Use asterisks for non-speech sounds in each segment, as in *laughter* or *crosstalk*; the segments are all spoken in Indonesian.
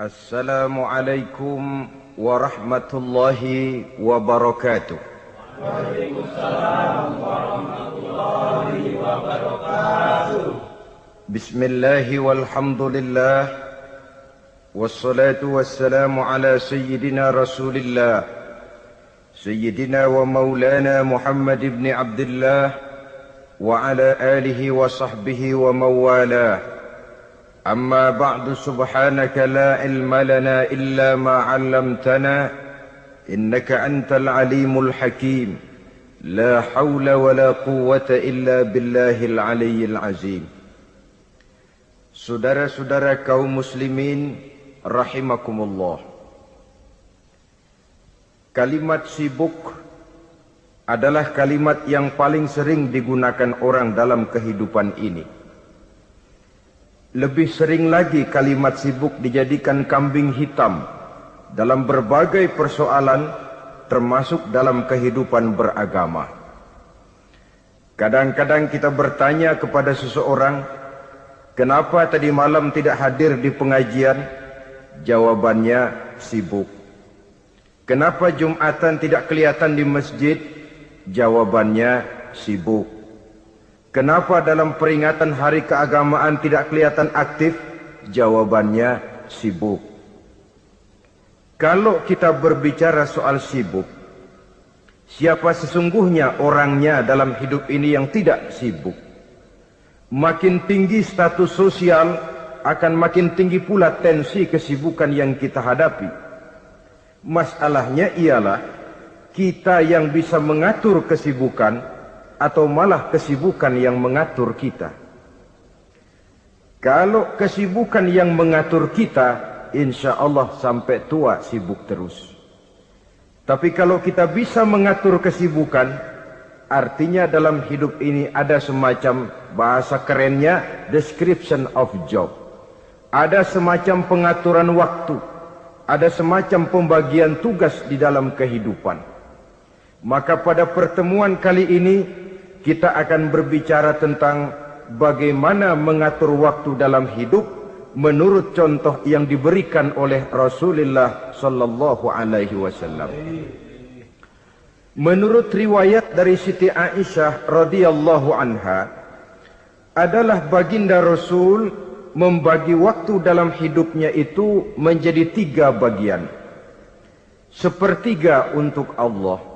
السلام عليكم ورحمة الله وبركاته. وعليكم السلام ورحمة الله وبركاته بسم الله والحمد لله والصلاة والسلام على سيدنا رسول الله سيدنا ومولانا محمد بن عبد الله وعلى آله وصحبه ومن والاه أما بعد سبحانك لا علم لنا إلا ما علمتنا إنك أنت العليم الحكيم لا حول ولا قوة إلا بالله العلي العظيم سدر كوم مسلمين رحمكم الله Kalimat sibuk adalah kalimat yang paling sering digunakan orang dalam kehidupan ini lebih sering lagi kalimat sibuk dijadikan kambing hitam dalam berbagai persoalan termasuk dalam kehidupan beragama. Kadang-kadang kita bertanya kepada seseorang, Kenapa tadi malam tidak hadir di pengajian? Jawabannya sibuk. Kenapa Jumatan tidak kelihatan di masjid? Jawabannya sibuk. Kenapa dalam peringatan hari keagamaan tidak kelihatan aktif? Jawabannya sibuk. Kalau kita berbicara soal sibuk, siapa sesungguhnya orangnya dalam hidup ini yang tidak sibuk? Makin tinggi status sosial akan makin tinggi pula tensi kesibukan yang kita hadapi. Masalahnya ialah kita yang bisa mengatur kesibukan atau malah kesibukan yang mengatur kita. Kalau kesibukan yang mengatur kita, insya Allah sampai tua sibuk terus. Tapi kalau kita bisa mengatur kesibukan, artinya dalam hidup ini ada semacam bahasa kerennya description of job. Ada semacam pengaturan waktu, ada semacam pembagian tugas di dalam kehidupan. Maka pada pertemuan kali ini kita akan berbicara tentang bagaimana mengatur waktu dalam hidup menurut contoh yang diberikan oleh Rasulullah sallallahu alaihi wasallam. Menurut riwayat dari Siti Aisyah radhiyallahu anha, adalah baginda Rasul membagi waktu dalam hidupnya itu menjadi tiga bagian. Sepertiga untuk Allah,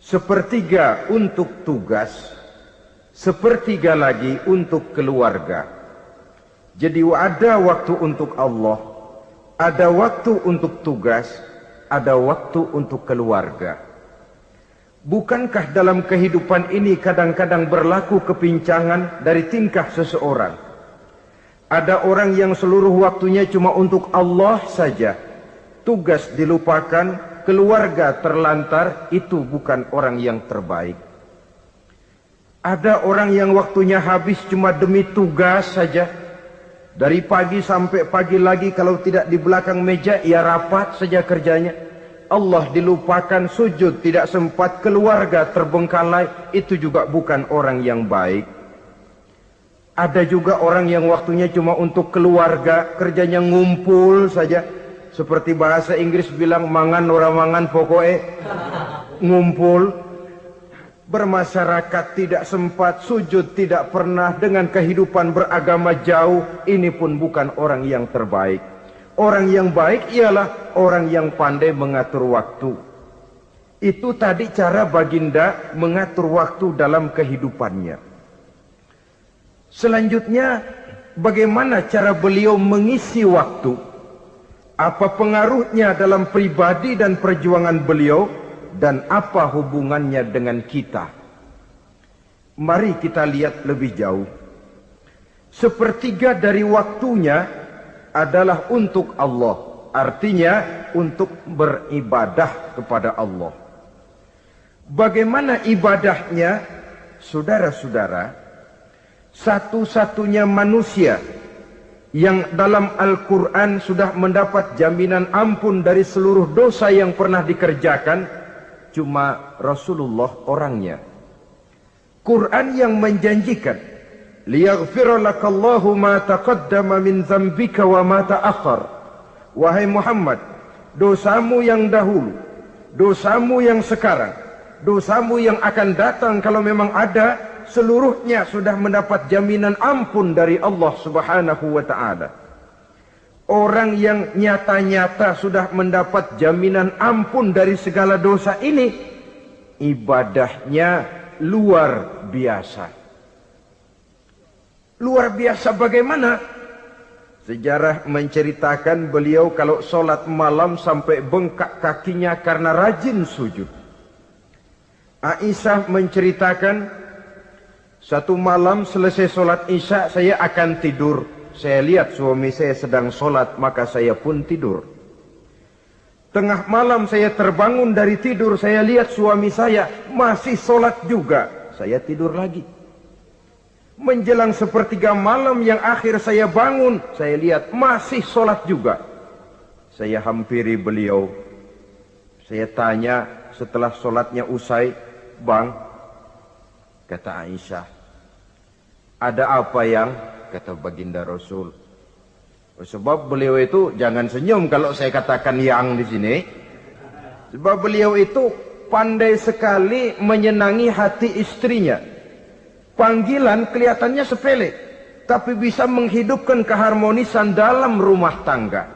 sepertiga untuk tugas, sepertiga lagi untuk keluarga. Jadi ada waktu untuk Allah, ada waktu untuk tugas, ada waktu untuk keluarga. Bukankah dalam kehidupan ini kadang-kadang berlaku kepincangan dari tingkah seseorang? Ada orang yang seluruh waktunya cuma untuk Allah saja. Tugas dilupakan, keluarga terlantar, itu bukan orang yang terbaik. Ada orang yang waktunya habis cuma demi tugas saja. Dari pagi sampai pagi lagi kalau tidak di belakang meja, ia rapat saja kerjanya. Allah dilupakan sujud tidak sempat keluarga terbengkalai itu juga bukan orang yang baik ada juga orang yang waktunya cuma untuk keluarga kerjanya ngumpul saja seperti bahasa Inggris bilang mangan orang mangan pokoknya ngumpul bermasyarakat tidak sempat sujud tidak pernah dengan kehidupan beragama jauh ini pun bukan orang yang terbaik Orang yang baik ialah orang yang pandai mengatur waktu. Itu tadi cara baginda mengatur waktu dalam kehidupannya. Selanjutnya, bagaimana cara beliau mengisi waktu? Apa pengaruhnya dalam pribadi dan perjuangan beliau? Dan apa hubungannya dengan kita? Mari kita lihat lebih jauh. Sepertiga dari waktunya adalah untuk Allah. Artinya untuk beribadah kepada Allah. Bagaimana ibadahnya? Saudara-saudara, satu-satunya manusia yang dalam Al-Quran sudah mendapat jaminan ampun dari seluruh dosa yang pernah dikerjakan, cuma Rasulullah orangnya. Quran yang menjanjikan liyaghfira lakallahu ma taqaddama min dzambika wa ma ta'akhkhar Wahai Muhammad, dosamu yang dahulu, dosamu yang sekarang, dosamu yang akan datang kalau memang ada, seluruhnya sudah mendapat jaminan ampun dari Allah Subhanahu wa taala. Orang yang nyata-nyata sudah mendapat jaminan ampun dari segala dosa ini, ibadahnya luar biasa. Luar biasa bagaimana? Sejarah menceritakan beliau kalau solat malam sampai bengkak kakinya karena rajin sujud. Aisyah menceritakan satu malam selesai solat isya saya akan tidur. Saya lihat suami saya sedang solat maka saya pun tidur. Tengah malam saya terbangun dari tidur saya lihat suami saya masih solat juga. Saya tidur lagi. Menjelang sepertiga malam yang akhir saya bangun, saya lihat masih sholat juga. Saya hampiri beliau. Saya tanya setelah sholatnya usai, Bang, kata Aisyah, ada apa yang? Kata baginda Rasul. Sebab beliau itu jangan senyum kalau saya katakan yang di sini. Sebab beliau itu pandai sekali menyenangi hati istrinya. Panggilan kelihatannya sepele, tapi bisa menghidupkan keharmonisan dalam rumah tangga.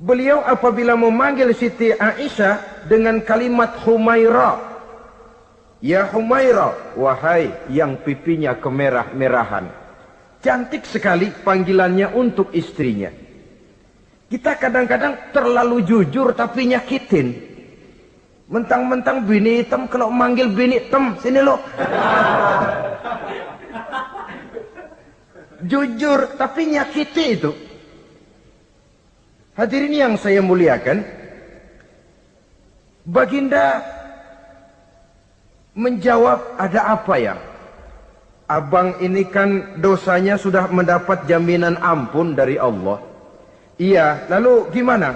Beliau apabila memanggil Siti Aisyah dengan kalimat Humaira. Ya Humaira, wahai yang pipinya kemerah-merahan. Cantik sekali panggilannya untuk istrinya. Kita kadang-kadang terlalu jujur tapi nyakitin. Mentang-mentang bini hitam kalau manggil bini hitam sini lo. Jujur tapi nyakiti itu. Hadirin yang saya muliakan, Baginda menjawab ada apa ya? Abang ini kan dosanya sudah mendapat jaminan ampun dari Allah. Iya, lalu gimana?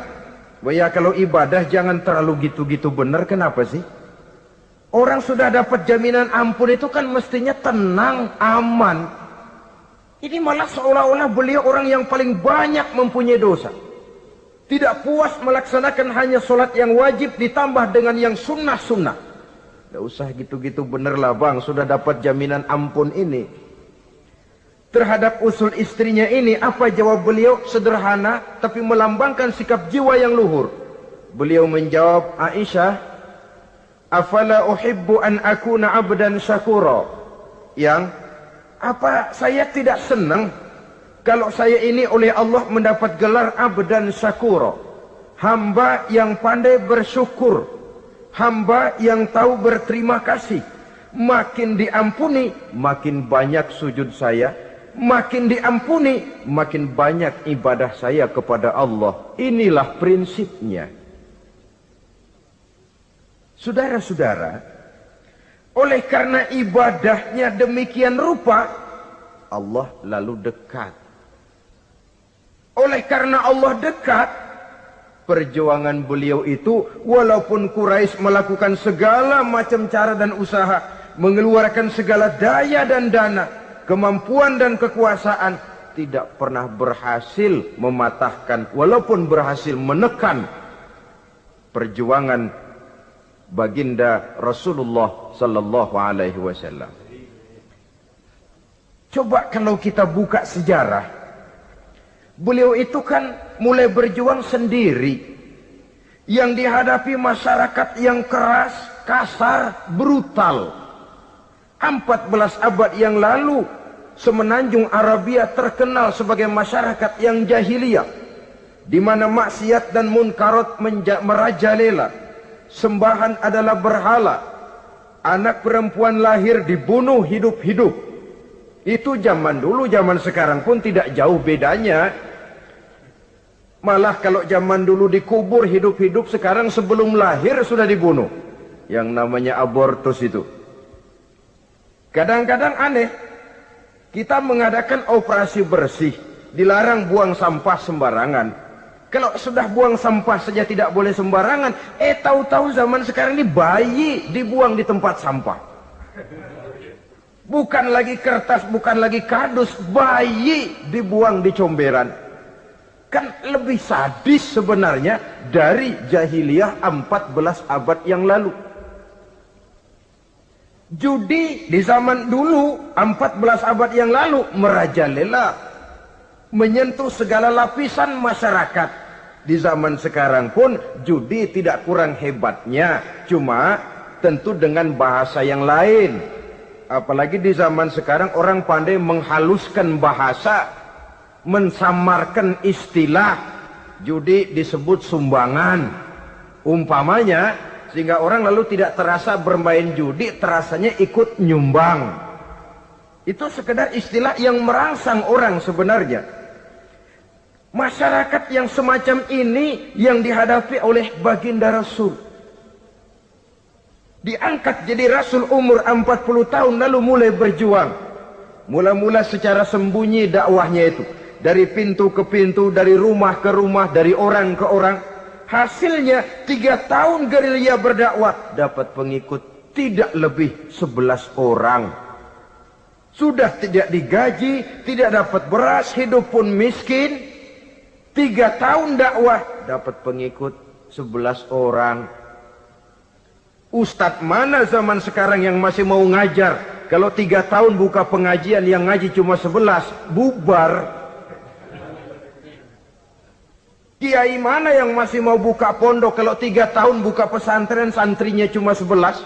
Ya kalau ibadah jangan terlalu gitu-gitu benar kenapa sih? Orang sudah dapat jaminan ampun itu kan mestinya tenang, aman. Ini malah seolah-olah beliau orang yang paling banyak mempunyai dosa. Tidak puas melaksanakan hanya solat yang wajib ditambah dengan yang sunnah-sunnah. Tidak usah gitu-gitu benar lah bang, sudah dapat jaminan ampun ini. Terhadap usul istrinya ini, apa jawab beliau? Sederhana, tapi melambangkan sikap jiwa yang luhur. Beliau menjawab, Aisyah, Afala uhibbu an akuna abdan syakura. Yang, apa saya tidak senang kalau saya ini oleh Allah mendapat gelar abdan syakura. Hamba yang pandai bersyukur. Hamba yang tahu berterima kasih. Makin diampuni, makin banyak sujud saya makin diampuni, makin banyak ibadah saya kepada Allah. Inilah prinsipnya. Saudara-saudara, oleh karena ibadahnya demikian rupa, Allah lalu dekat. Oleh karena Allah dekat, perjuangan beliau itu walaupun Quraisy melakukan segala macam cara dan usaha, mengeluarkan segala daya dan dana, kemampuan dan kekuasaan tidak pernah berhasil mematahkan walaupun berhasil menekan perjuangan baginda Rasulullah sallallahu alaihi wasallam. Coba kalau kita buka sejarah beliau itu kan mulai berjuang sendiri. Yang dihadapi masyarakat yang keras, kasar, brutal. 14 abad yang lalu semenanjung Arabia terkenal sebagai masyarakat yang jahiliyah di mana maksiat dan munkarat merajalela. Sembahan adalah berhala. Anak perempuan lahir dibunuh hidup-hidup itu zaman dulu zaman sekarang pun tidak jauh bedanya malah kalau zaman dulu dikubur hidup-hidup sekarang sebelum lahir sudah dibunuh yang namanya abortus itu Kadang-kadang aneh, kita mengadakan operasi bersih, dilarang buang sampah sembarangan. Kalau sudah buang sampah saja tidak boleh sembarangan, eh tahu-tahu zaman sekarang ini bayi dibuang di tempat sampah. Bukan lagi kertas, bukan lagi kardus, bayi dibuang di comberan. Kan lebih sadis sebenarnya dari jahiliyah 14 abad yang lalu. Judi di zaman dulu 14 abad yang lalu merajalela menyentuh segala lapisan masyarakat. Di zaman sekarang pun judi tidak kurang hebatnya, cuma tentu dengan bahasa yang lain. Apalagi di zaman sekarang orang pandai menghaluskan bahasa mensamarkan istilah. Judi disebut sumbangan. Umpamanya sehingga orang lalu tidak terasa bermain judi terasanya ikut nyumbang. Itu sekedar istilah yang merangsang orang sebenarnya. Masyarakat yang semacam ini yang dihadapi oleh baginda Rasul diangkat jadi Rasul umur 40 tahun lalu mulai berjuang mula-mula secara sembunyi dakwahnya itu dari pintu ke pintu, dari rumah ke rumah, dari orang ke orang. Hasilnya tiga tahun gerilya berdakwah dapat pengikut tidak lebih sebelas orang. Sudah tidak digaji, tidak dapat beras, hidup pun miskin. Tiga tahun dakwah dapat pengikut sebelas orang. Ustadz mana zaman sekarang yang masih mau ngajar? Kalau tiga tahun buka pengajian yang ngaji cuma sebelas, bubar. Kiai mana yang masih mau buka pondok kalau tiga tahun buka pesantren santrinya cuma sebelas?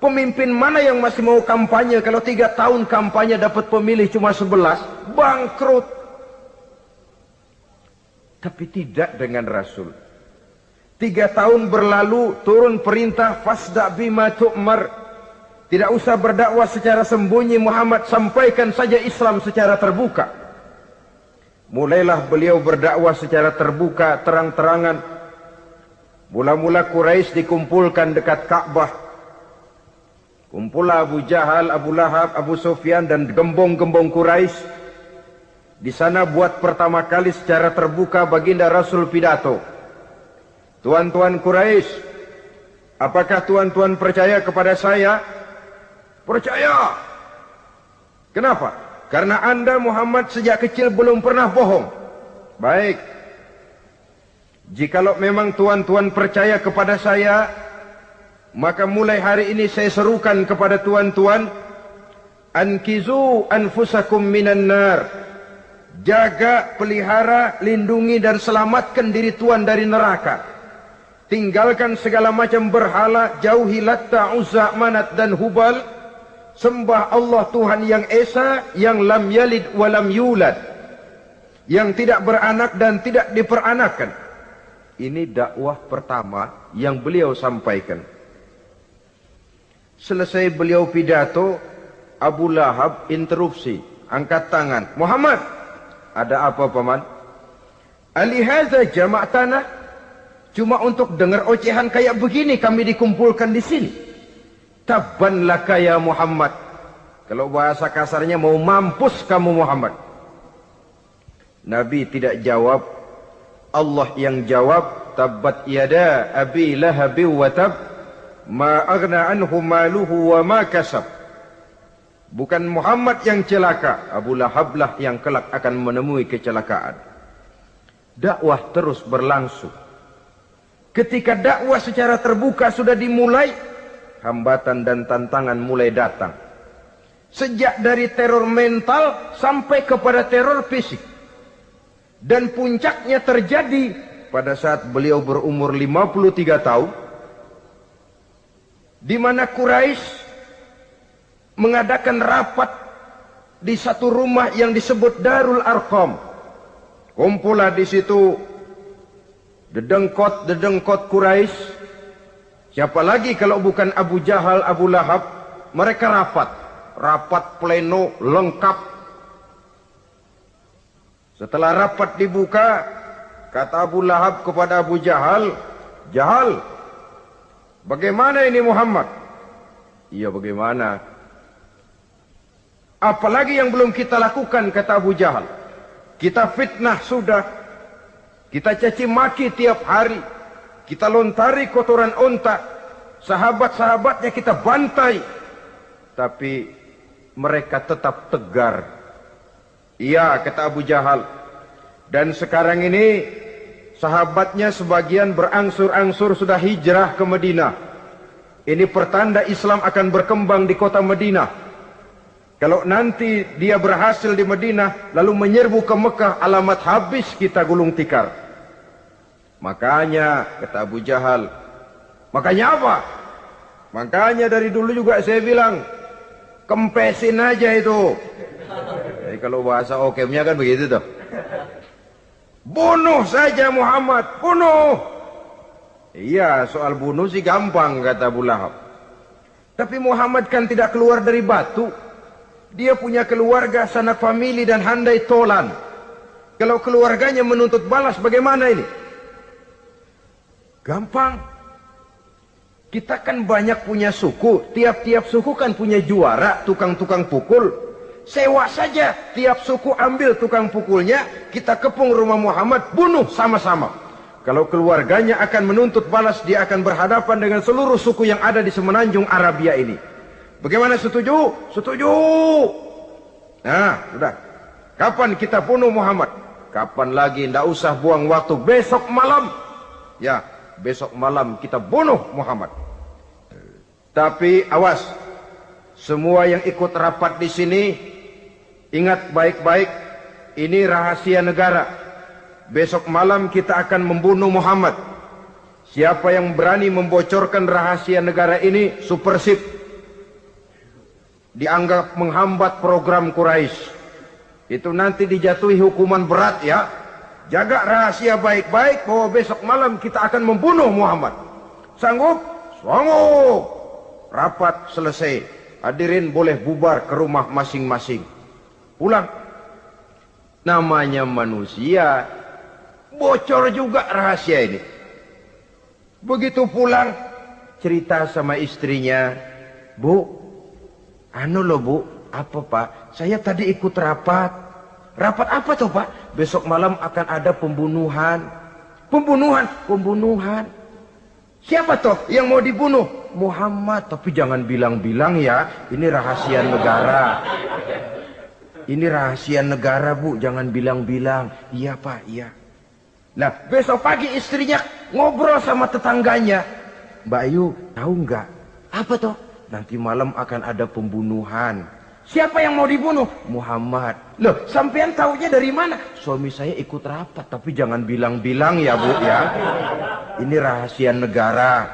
Pemimpin mana yang masih mau kampanye kalau tiga tahun kampanye dapat pemilih cuma sebelas? Bangkrut. Tapi tidak dengan Rasul. Tiga tahun berlalu turun perintah fasda bima tu'mar. Tidak usah berdakwah secara sembunyi Muhammad sampaikan saja Islam secara terbuka. Mulailah beliau berdakwah secara terbuka, terang-terangan. Mula-mula Quraisy dikumpulkan dekat Ka'bah. Kumpulah Abu Jahal, Abu Lahab, Abu Sufyan dan gembong-gembong Quraisy. Di sana buat pertama kali secara terbuka baginda Rasul pidato. Tuan-tuan Quraisy, apakah tuan-tuan percaya kepada saya? Percaya. Kenapa? Karena anda Muhammad sejak kecil belum pernah bohong. Baik. Jikalau memang tuan-tuan percaya kepada saya, maka mulai hari ini saya serukan kepada tuan-tuan, ankizu anfusakum minan nar. Jaga, pelihara, lindungi dan selamatkan diri tuan dari neraka. Tinggalkan segala macam berhala, jauhi latta, uzza, manat dan hubal. Sembah Allah Tuhan yang Esa yang lam yalid walam yulad. Yang tidak beranak dan tidak diperanakan. Ini dakwah pertama yang beliau sampaikan. Selesai beliau pidato Abu Lahab interupsi angkat tangan. Muhammad ada apa paman? Alihaza jamak tanah cuma untuk dengar ocehan kayak begini kami dikumpulkan di sini Tabban laka ya Muhammad. Kalau bahasa kasarnya mau mampus kamu Muhammad. Nabi tidak jawab. Allah yang jawab. Tabbat yada abi lahabi wa tab. Ma agna anhu maluhu wa ma kasab. Bukan Muhammad yang celaka. Abu Lahab lah yang kelak akan menemui kecelakaan. Dakwah terus berlangsung. Ketika dakwah secara terbuka sudah dimulai, hambatan dan tantangan mulai datang. Sejak dari teror mental sampai kepada teror fisik. Dan puncaknya terjadi pada saat beliau berumur 53 tahun. Di mana Quraisy mengadakan rapat di satu rumah yang disebut Darul Arqam. Kumpulah di situ dedengkot-dedengkot Quraisy Siapa lagi kalau bukan Abu Jahal, Abu Lahab? Mereka rapat. Rapat pleno lengkap. Setelah rapat dibuka, kata Abu Lahab kepada Abu Jahal, Jahal, bagaimana ini Muhammad? Iya bagaimana? Apalagi yang belum kita lakukan, kata Abu Jahal. Kita fitnah sudah. Kita caci maki tiap hari. Kita lontari kotoran onta. Sahabat-sahabatnya kita bantai. Tapi mereka tetap tegar. Iya kata Abu Jahal. Dan sekarang ini sahabatnya sebagian berangsur-angsur sudah hijrah ke Madinah. Ini pertanda Islam akan berkembang di kota Madinah. Kalau nanti dia berhasil di Madinah lalu menyerbu ke Mekah alamat habis kita gulung tikar. Makanya kata Abu Jahal, makanya apa? Makanya dari dulu juga saya bilang kempesin aja itu. Jadi kalau bahasa okemnya kan begitu tuh. Bunuh saja Muhammad, bunuh. Iya, soal bunuh sih gampang kata Abu Lahab. Tapi Muhammad kan tidak keluar dari batu. Dia punya keluarga, sanak famili dan handai tolan. Kalau keluarganya menuntut balas bagaimana ini? Gampang. Kita kan banyak punya suku. Tiap-tiap suku kan punya juara, tukang-tukang pukul. Sewa saja. Tiap suku ambil tukang pukulnya. Kita kepung rumah Muhammad, bunuh sama-sama. Kalau keluarganya akan menuntut balas, dia akan berhadapan dengan seluruh suku yang ada di semenanjung Arabia ini. Bagaimana setuju? Setuju. Nah, sudah. Kapan kita bunuh Muhammad? Kapan lagi? Tidak usah buang waktu. Besok malam. Ya, besok malam kita bunuh Muhammad. Tapi awas. Semua yang ikut rapat di sini, ingat baik-baik. Ini rahasia negara. Besok malam kita akan membunuh Muhammad. Siapa yang berani membocorkan rahasia negara ini, supersip dianggap menghambat program Quraisy. Itu nanti dijatuhi hukuman berat ya. Jaga rahasia baik-baik bahwa besok malam kita akan membunuh Muhammad. Sanggup? Sanggup. Rapat selesai. Hadirin boleh bubar ke rumah masing-masing. Pulang. Namanya manusia. Bocor juga rahasia ini. Begitu pulang. Cerita sama istrinya. Bu, Anu loh bu, apa pak? Saya tadi ikut rapat. Rapat apa tuh pak? Besok malam akan ada pembunuhan. Pembunuhan, pembunuhan. Siapa tuh yang mau dibunuh? Muhammad. Tapi jangan bilang-bilang ya. Ini rahasia negara. Ini rahasia negara bu. Jangan bilang-bilang. Iya pak, iya. Nah besok pagi istrinya ngobrol sama tetangganya. Mbak Ayu tahu nggak? Apa tuh? Nanti malam akan ada pembunuhan. Siapa yang mau dibunuh? Muhammad. Loh, sampean tahunya dari mana? Suami saya ikut rapat, tapi jangan bilang-bilang ya bu ya. Ini rahasia negara.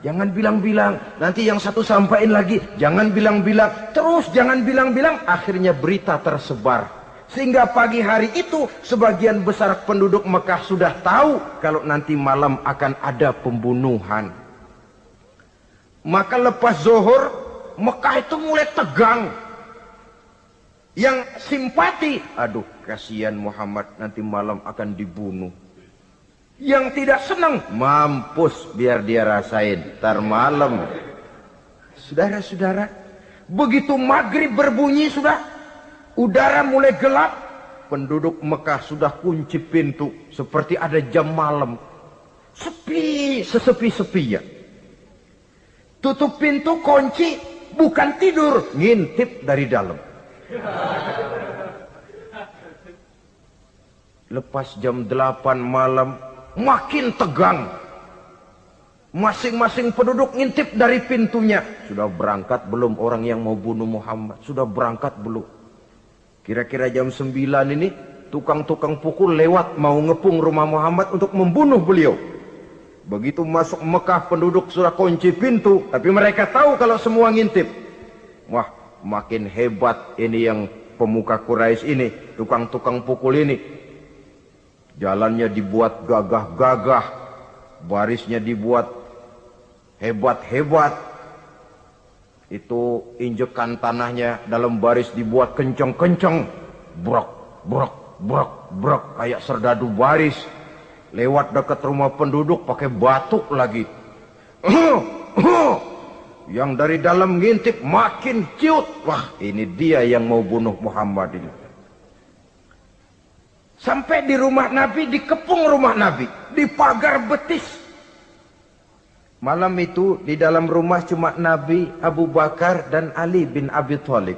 Jangan bilang-bilang. Nanti yang satu sampaikan lagi. Jangan bilang-bilang. Terus jangan bilang-bilang. Akhirnya berita tersebar. Sehingga pagi hari itu sebagian besar penduduk Mekah sudah tahu kalau nanti malam akan ada pembunuhan. Maka lepas zuhur, Mekah itu mulai tegang. Yang simpati, aduh kasihan Muhammad nanti malam akan dibunuh. Yang tidak senang, mampus biar dia rasain. Tar malam. Saudara-saudara, begitu maghrib berbunyi sudah, udara mulai gelap, penduduk Mekah sudah kunci pintu seperti ada jam malam. Sepi, sesepi-sepinya. Tutup pintu, kunci, bukan tidur, ngintip dari dalam. Lepas jam 8 malam, makin tegang. Masing-masing penduduk ngintip dari pintunya. Sudah berangkat belum orang yang mau bunuh Muhammad? Sudah berangkat belum? Kira-kira jam 9 ini, tukang-tukang pukul lewat mau ngepung rumah Muhammad untuk membunuh beliau. Begitu masuk Mekah penduduk sudah kunci pintu. Tapi mereka tahu kalau semua ngintip. Wah makin hebat ini yang pemuka Quraisy ini. Tukang-tukang pukul ini. Jalannya dibuat gagah-gagah. Barisnya dibuat hebat-hebat. Itu injekan tanahnya dalam baris dibuat kenceng-kenceng. Brok, brok, brok, brok. Kayak serdadu baris lewat dekat rumah penduduk pakai batuk lagi. Yang dari dalam ngintip makin ciut. Wah ini dia yang mau bunuh Muhammad ini. Sampai di rumah Nabi, dikepung rumah Nabi. Di pagar betis. Malam itu di dalam rumah cuma Nabi, Abu Bakar dan Ali bin Abi Thalib.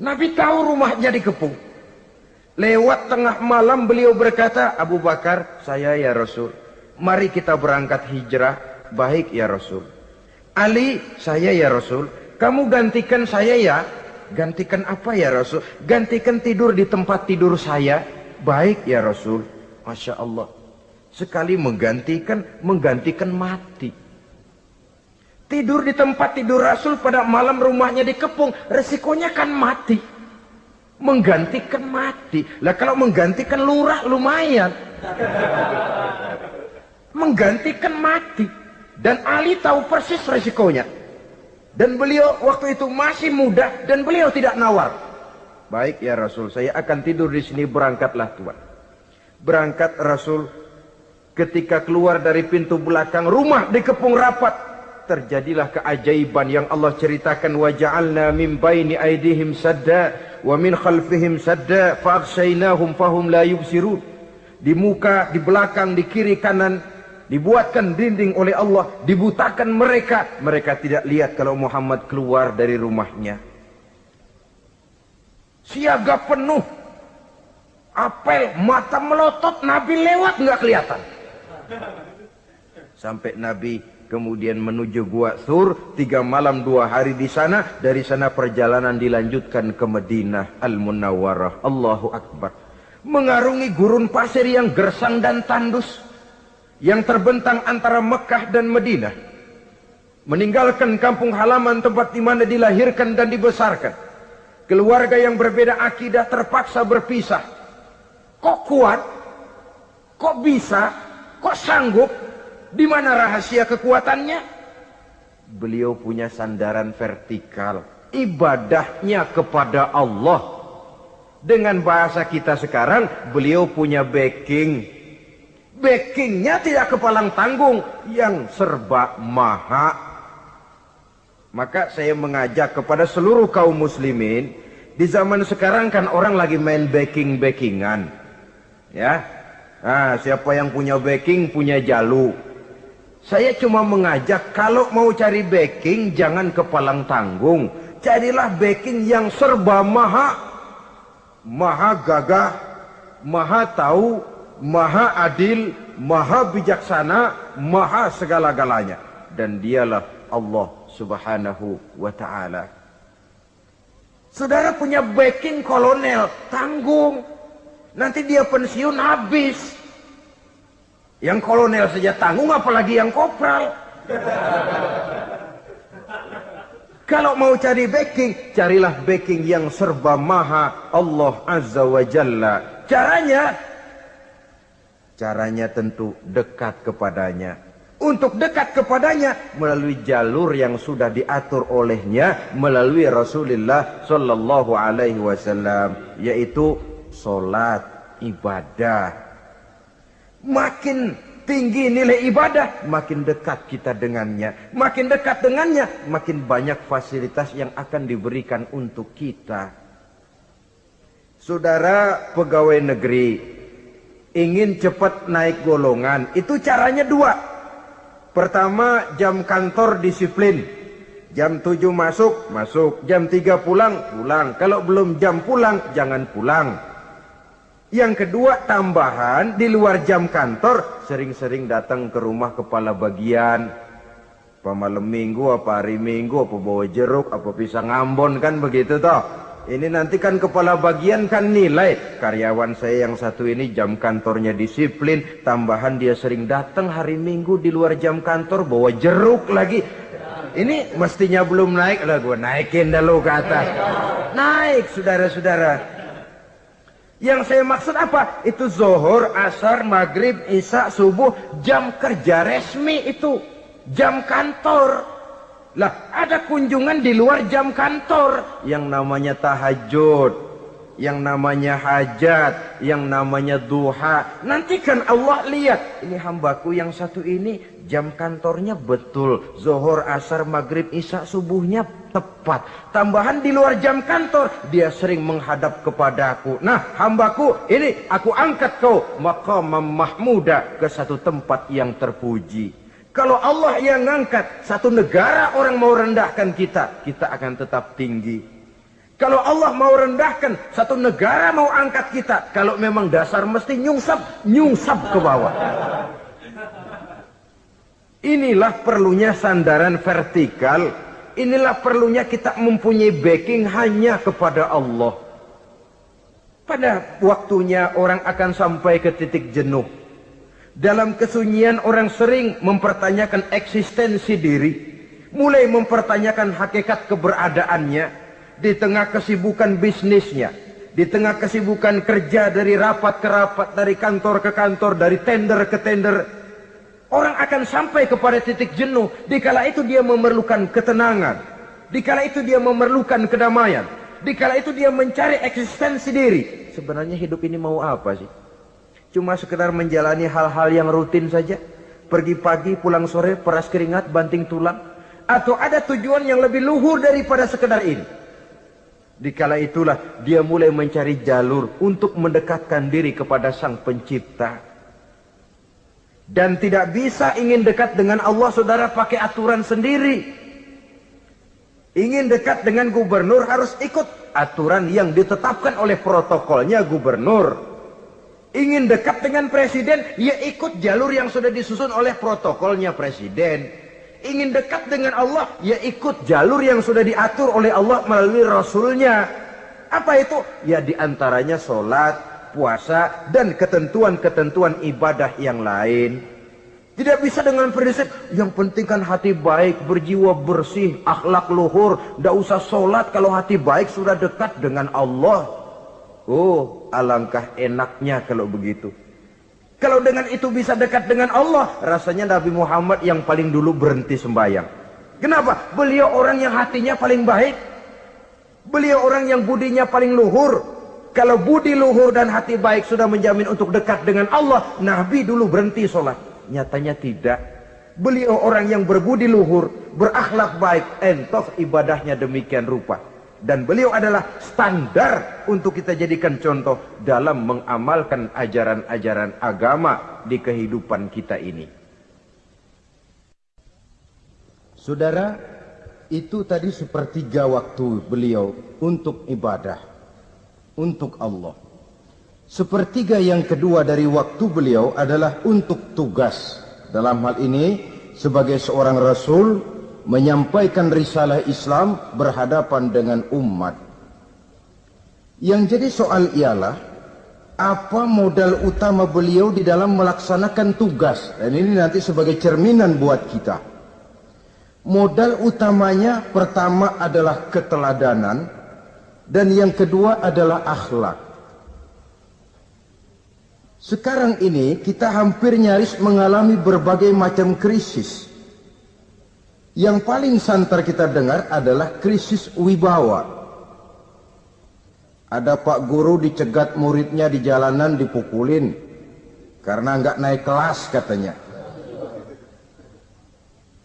Nabi tahu rumahnya dikepung. Lewat tengah malam beliau berkata, Abu Bakar, saya ya Rasul. Mari kita berangkat hijrah. Baik ya Rasul. Ali, saya ya Rasul. Kamu gantikan saya ya. Gantikan apa ya Rasul? Gantikan tidur di tempat tidur saya. Baik ya Rasul. Masya Allah. Sekali menggantikan, menggantikan mati. Tidur di tempat tidur Rasul pada malam rumahnya dikepung. Resikonya kan mati. Menggantikan mati. Lah kalau menggantikan lurah lumayan. Menggantikan mati. Dan Ali tahu persis resikonya. Dan beliau waktu itu masih muda dan beliau tidak nawar. Baik ya Rasul, saya akan tidur di sini berangkatlah Tuhan. Berangkat Rasul ketika keluar dari pintu belakang rumah dikepung rapat terjadilah keajaiban yang Allah ceritakan wa ja'alna min baini aydihim sadda wa min khalfihim sadda fa aghshaynahum fahum la yubsirun. Di muka di belakang di kiri kanan dibuatkan dinding oleh Allah dibutakan mereka. Mereka tidak lihat kalau Muhammad keluar dari rumahnya. Siaga penuh. Apel mata melotot Nabi lewat nggak kelihatan. Sampai Nabi kemudian menuju Gua Sur, tiga malam dua hari di sana, dari sana perjalanan dilanjutkan ke Madinah Al-Munawwarah. Allahu Akbar. Mengarungi gurun pasir yang gersang dan tandus, yang terbentang antara Mekah dan Madinah. Meninggalkan kampung halaman tempat di mana dilahirkan dan dibesarkan. Keluarga yang berbeda akidah terpaksa berpisah. Kok kuat? Kok bisa? Kok sanggup? Di mana rahasia kekuatannya? Beliau punya sandaran vertikal. Ibadahnya kepada Allah. Dengan bahasa kita sekarang, beliau punya backing. Backingnya tidak kepalang tanggung, yang serba maha. Maka saya mengajak kepada seluruh kaum muslimin, di zaman sekarang kan orang lagi main backing-backingan. Ya, Nah, siapa yang punya backing punya jalu. Saya cuma mengajak kalau mau cari backing jangan kepalang tanggung. Carilah backing yang serba maha. Maha gagah, maha tahu, maha adil, maha bijaksana, maha segala-galanya. Dan dialah Allah subhanahu wa ta'ala. Saudara punya backing kolonel, tanggung. Nanti dia pensiun habis. Yang kolonel saja tanggung apalagi yang kopral. Kalau mau cari backing, carilah backing yang serba maha Allah Azza wa Jalla. Caranya, caranya tentu dekat kepadanya. Untuk dekat kepadanya melalui jalur yang sudah diatur olehnya melalui Rasulullah Sallallahu Alaihi Wasallam, yaitu solat ibadah Makin tinggi nilai ibadah, makin dekat kita dengannya. Makin dekat dengannya, makin banyak fasilitas yang akan diberikan untuk kita. Saudara pegawai negeri, ingin cepat naik golongan, itu caranya dua. Pertama, jam kantor disiplin. Jam 7 masuk, masuk. Jam 3 pulang, pulang. Kalau belum jam pulang, jangan pulang. Yang kedua tambahan di luar jam kantor sering-sering datang ke rumah kepala bagian. Apa malam minggu, apa hari minggu, apa bawa jeruk, apa pisang ambon kan begitu toh. Ini nanti kan kepala bagian kan nilai. Karyawan saya yang satu ini jam kantornya disiplin. Tambahan dia sering datang hari minggu di luar jam kantor bawa jeruk lagi. Ini mestinya belum naik lah gue naikin dulu ke atas. Naik saudara-saudara. Yang saya maksud apa? Itu zohor, asar, maghrib, isya, subuh, jam kerja resmi itu. Jam kantor. Lah, ada kunjungan di luar jam kantor. Yang namanya tahajud yang namanya hajat, yang namanya duha. Nanti kan Allah lihat, ini hambaku yang satu ini jam kantornya betul. Zohor, asar, maghrib, isya, subuhnya tepat. Tambahan di luar jam kantor, dia sering menghadap kepadaku. Nah hambaku, ini aku angkat kau. Maka mahmuda ke satu tempat yang terpuji. Kalau Allah yang ngangkat, satu negara orang mau rendahkan kita, kita akan tetap tinggi. Kalau Allah mau rendahkan, satu negara mau angkat kita. Kalau memang dasar mesti nyungsap, nyungsap ke bawah. Inilah perlunya sandaran vertikal. Inilah perlunya kita mempunyai backing hanya kepada Allah. Pada waktunya orang akan sampai ke titik jenuh. Dalam kesunyian orang sering mempertanyakan eksistensi diri. Mulai mempertanyakan hakikat keberadaannya di tengah kesibukan bisnisnya, di tengah kesibukan kerja dari rapat ke rapat, dari kantor ke kantor, dari tender ke tender, orang akan sampai kepada titik jenuh. Dikala itu dia memerlukan ketenangan, dikala itu dia memerlukan kedamaian, dikala itu dia mencari eksistensi diri. Sebenarnya hidup ini mau apa sih? Cuma sekedar menjalani hal-hal yang rutin saja. Pergi pagi, pulang sore, peras keringat, banting tulang. Atau ada tujuan yang lebih luhur daripada sekedar ini. Dikala itulah dia mulai mencari jalur untuk mendekatkan diri kepada sang pencipta. Dan tidak bisa ingin dekat dengan Allah saudara pakai aturan sendiri. Ingin dekat dengan gubernur harus ikut aturan yang ditetapkan oleh protokolnya gubernur. Ingin dekat dengan presiden, ya ikut jalur yang sudah disusun oleh protokolnya presiden ingin dekat dengan Allah, ya ikut jalur yang sudah diatur oleh Allah melalui Rasulnya. Apa itu? Ya di antaranya sholat, puasa, dan ketentuan-ketentuan ibadah yang lain. Tidak bisa dengan prinsip, yang penting kan hati baik, berjiwa bersih, akhlak luhur. Tidak usah sholat kalau hati baik sudah dekat dengan Allah. Oh, alangkah enaknya kalau begitu. Kalau dengan itu bisa dekat dengan Allah, rasanya Nabi Muhammad yang paling dulu berhenti sembahyang. Kenapa? Beliau orang yang hatinya paling baik. Beliau orang yang budinya paling luhur. Kalau budi luhur dan hati baik sudah menjamin untuk dekat dengan Allah, Nabi dulu berhenti sholat. Nyatanya tidak. Beliau orang yang berbudi luhur, berakhlak baik, entoh ibadahnya demikian rupa dan beliau adalah standar untuk kita jadikan contoh dalam mengamalkan ajaran-ajaran agama di kehidupan kita ini. Saudara, itu tadi sepertiga waktu beliau untuk ibadah, untuk Allah. Sepertiga yang kedua dari waktu beliau adalah untuk tugas. Dalam hal ini, sebagai seorang rasul, menyampaikan risalah Islam berhadapan dengan umat. Yang jadi soal ialah apa modal utama beliau di dalam melaksanakan tugas dan ini nanti sebagai cerminan buat kita. Modal utamanya pertama adalah keteladanan dan yang kedua adalah akhlak. Sekarang ini kita hampir nyaris mengalami berbagai macam krisis yang paling santer kita dengar adalah krisis wibawa. Ada pak guru dicegat muridnya di jalanan dipukulin karena nggak naik kelas katanya.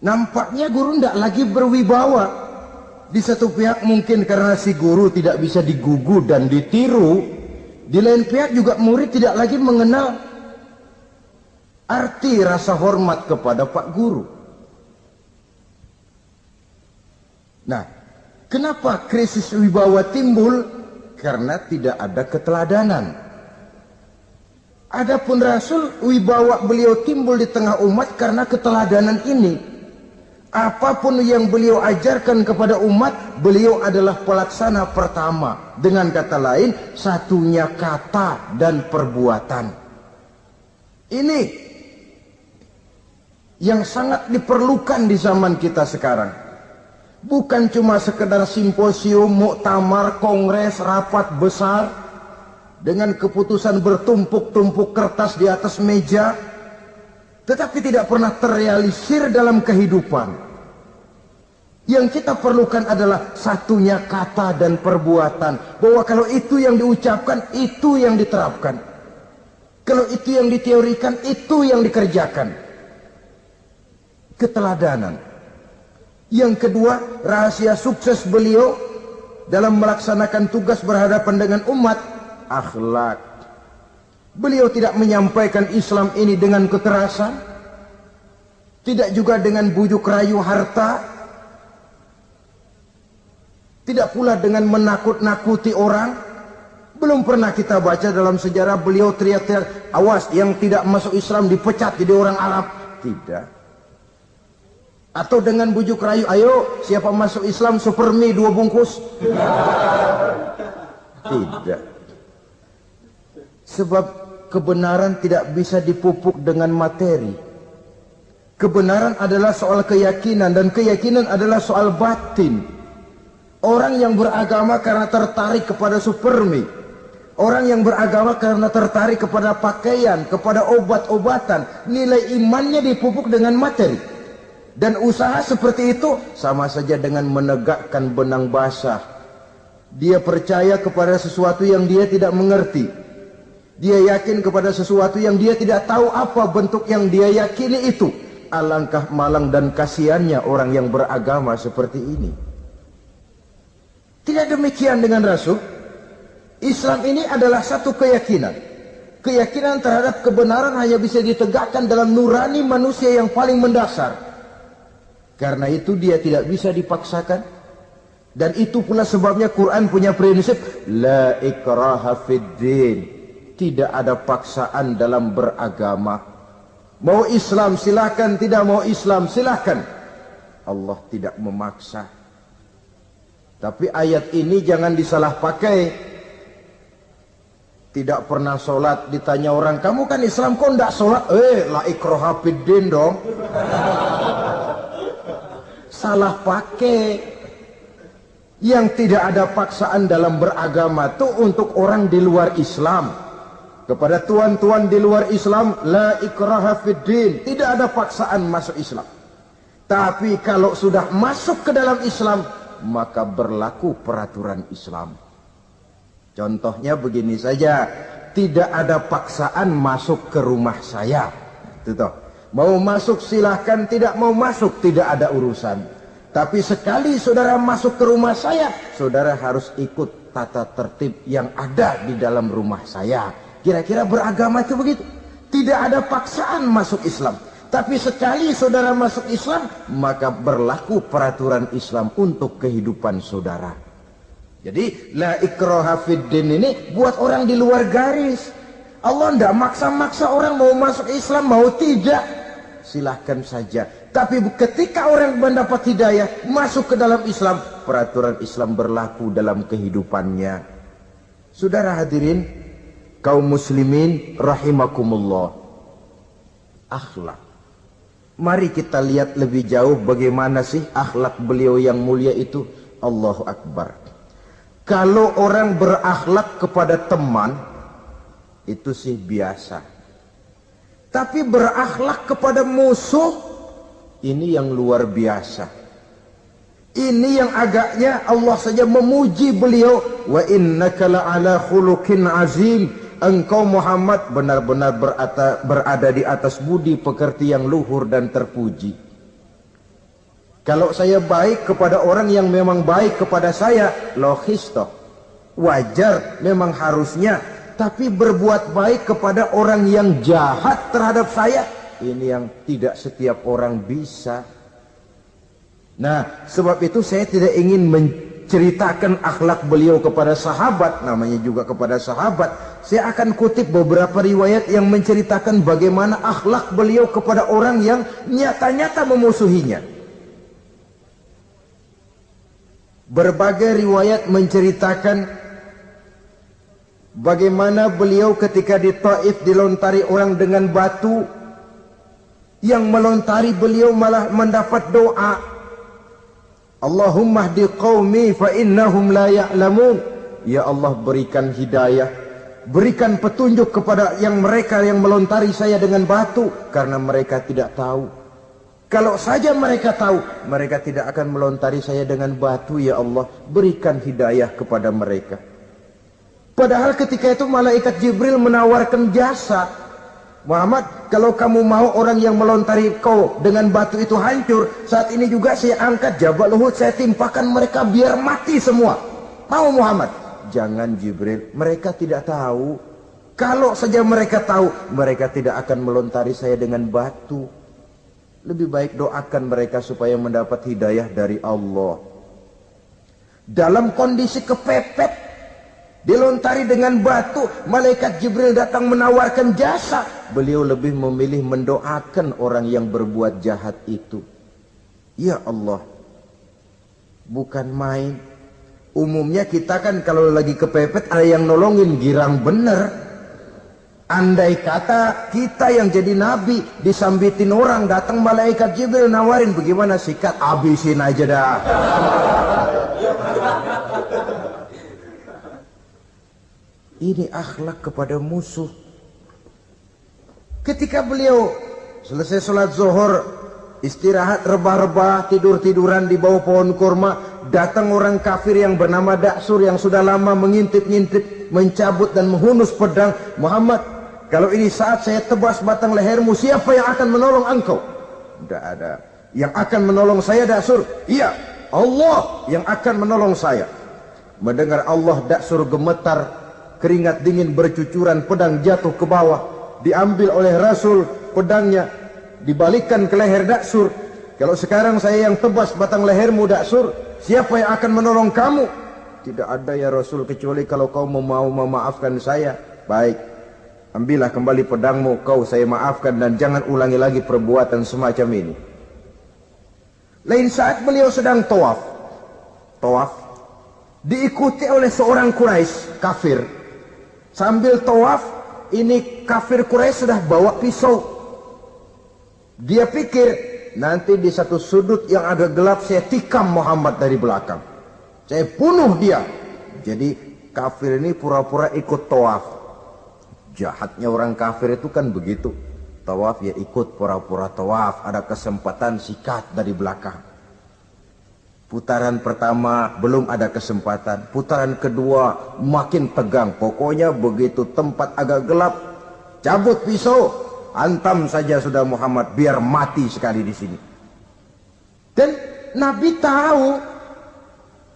Nampaknya guru tidak lagi berwibawa. Di satu pihak mungkin karena si guru tidak bisa digugu dan ditiru. Di lain pihak juga murid tidak lagi mengenal arti rasa hormat kepada pak guru. Nah, kenapa krisis wibawa timbul? Karena tidak ada keteladanan. Adapun Rasul wibawa beliau timbul di tengah umat karena keteladanan ini. Apa pun yang beliau ajarkan kepada umat, beliau adalah pelaksana pertama. Dengan kata lain, satunya kata dan perbuatan. Ini yang sangat diperlukan di zaman kita sekarang bukan cuma sekedar simposium, muktamar, kongres, rapat besar dengan keputusan bertumpuk-tumpuk kertas di atas meja tetapi tidak pernah terrealisir dalam kehidupan. Yang kita perlukan adalah satunya kata dan perbuatan. Bahwa kalau itu yang diucapkan, itu yang diterapkan. Kalau itu yang diteorikan, itu yang dikerjakan. Keteladanan. Yang kedua, rahasia sukses beliau dalam melaksanakan tugas berhadapan dengan umat, akhlak. Beliau tidak menyampaikan Islam ini dengan kekerasan, tidak juga dengan bujuk rayu harta, Tidak pula dengan menakut-nakuti orang. Belum pernah kita baca dalam sejarah beliau teriak-teriak, awas yang tidak masuk Islam dipecat jadi orang Arab. Tidak. Atau dengan bujuk rayu, ayo siapa masuk Islam super mie dua bungkus. *laughs* Tidak. Sebab kebenaran tidak bisa dipupuk dengan materi. Kebenaran adalah soal keyakinan dan keyakinan adalah soal batin. Orang yang beragama karena tertarik kepada supermi. Orang yang beragama karena tertarik kepada pakaian, kepada obat-obatan. Nilai imannya dipupuk dengan materi. Dan usaha seperti itu sama saja dengan menegakkan benang basah. Dia percaya kepada sesuatu yang dia tidak mengerti. Dia yakin kepada sesuatu yang dia tidak tahu apa bentuk yang dia yakini itu. Alangkah malang dan kasihannya orang yang beragama seperti ini. Tidak demikian dengan Rasul. Islam ini adalah satu keyakinan. Keyakinan terhadap kebenaran hanya bisa ditegakkan dalam nurani manusia yang paling mendasar. Karena itu dia tidak bisa dipaksakan. Dan itu pula sebabnya Quran punya prinsip la ikraha fid din. Tidak ada paksaan dalam beragama. Mau Islam silahkan, tidak mau Islam silahkan. Allah tidak memaksa. Tapi ayat ini jangan disalah pakai. Tidak pernah sholat ditanya orang, kamu kan Islam kok tidak sholat? Eh, la ikroha fiddin dong. *laughs* Salah pakai. Yang tidak ada paksaan dalam beragama itu untuk orang di luar Islam. Kepada tuan-tuan di luar Islam, la ikraha fiddin. Tidak ada paksaan masuk Islam. Tapi kalau sudah masuk ke dalam Islam, maka berlaku peraturan Islam. Contohnya begini saja, tidak ada paksaan masuk ke rumah saya. Itu. Mau masuk silahkan, tidak mau masuk tidak ada urusan. Tapi sekali saudara masuk ke rumah saya, saudara harus ikut tata tertib yang ada di dalam rumah saya. Kira-kira beragama itu begitu. Tidak ada paksaan masuk Islam. Tapi sekali saudara masuk Islam, maka berlaku peraturan Islam untuk kehidupan saudara. Jadi, la ikroha fiddin ini buat orang di luar garis. Allah tidak maksa-maksa orang mau masuk Islam, mau tidak. Silahkan saja. Tapi ketika orang mendapat hidayah, masuk ke dalam Islam, peraturan Islam berlaku dalam kehidupannya. Saudara hadirin, kaum muslimin rahimakumullah. Akhlak Mari kita lihat lebih jauh bagaimana sih akhlak beliau yang mulia itu. Allahu Akbar. Kalau orang berakhlak kepada teman, itu sih biasa. Tapi berakhlak kepada musuh, ini yang luar biasa. Ini yang agaknya Allah saja memuji beliau. Wa innaka la'ala khuluqin azim engkau Muhammad benar-benar berada di atas budi pekerti yang luhur dan terpuji. Kalau saya baik kepada orang yang memang baik kepada saya, logis toh. Wajar, memang harusnya. Tapi berbuat baik kepada orang yang jahat terhadap saya, ini yang tidak setiap orang bisa. Nah, sebab itu saya tidak ingin ceritakan akhlak beliau kepada sahabat, namanya juga kepada sahabat. Saya akan kutip beberapa riwayat yang menceritakan bagaimana akhlak beliau kepada orang yang nyata-nyata memusuhinya. Berbagai riwayat menceritakan bagaimana beliau ketika di Taif dilontari orang dengan batu yang melontari beliau malah mendapat doa Allahumma hdi qawmi fa innahum la ya'lamun. Ya Allah berikan hidayah. Berikan petunjuk kepada yang mereka yang melontari saya dengan batu. Karena mereka tidak tahu. Kalau saja mereka tahu, mereka tidak akan melontari saya dengan batu ya Allah. Berikan hidayah kepada mereka. Padahal ketika itu malaikat Jibril menawarkan jasa Muhammad, kalau kamu mau orang yang melontari kau dengan batu itu hancur, saat ini juga saya angkat Jabal Uhud, saya timpakan mereka biar mati semua. Mau Muhammad? Jangan Jibril, mereka tidak tahu. Kalau saja mereka tahu, mereka tidak akan melontari saya dengan batu. Lebih baik doakan mereka supaya mendapat hidayah dari Allah. dalam kondisi kepepet dilontari dengan batu malaikat Jibril datang menawarkan jasa beliau lebih memilih mendoakan orang yang berbuat jahat itu ya Allah bukan main umumnya kita kan kalau lagi kepepet ada yang nolongin girang bener. Andai kata kita yang jadi nabi disambitin orang datang malaikat Jibril nawarin bagaimana sikat? Abisin aja dah. Ini akhlak kepada musuh. Ketika beliau selesai sholat zuhur, istirahat rebah-rebah, tidur-tiduran di bawah pohon kurma, datang orang kafir yang bernama Daksur yang sudah lama mengintip-ngintip, mencabut dan menghunus pedang. Muhammad, kalau ini saat saya tebas batang lehermu, siapa yang akan menolong engkau? Tidak ada. Yang akan menolong saya Daksur? Iya, Allah yang akan menolong saya. Mendengar Allah Daksur gemetar keringat dingin bercucuran pedang jatuh ke bawah diambil oleh Rasul pedangnya dibalikkan ke leher Daksur. Kalau sekarang saya yang tebas batang lehermu Daksur siapa yang akan menolong kamu? Tidak ada ya Rasul kecuali kalau kau mau memaafkan saya. Baik ambillah kembali pedangmu. Kau saya maafkan dan jangan ulangi lagi perbuatan semacam ini. Lain saat beliau sedang tawaf. Tawaf diikuti oleh seorang Quraisy kafir. Sambil tawaf, ini kafir Quraisy sudah bawa pisau. Dia pikir nanti di satu sudut yang agak gelap saya tikam Muhammad dari belakang. Saya bunuh dia. Jadi kafir ini pura-pura ikut tawaf. Jahatnya orang kafir itu kan begitu. Tawaf ya ikut pura-pura tawaf. Ada kesempatan sikat dari belakang. Putaran pertama belum ada kesempatan. Putaran kedua makin tegang. Pokoknya begitu tempat agak gelap, cabut pisau, antam saja sudah Muhammad biar mati sekali di sini. Dan Nabi tahu,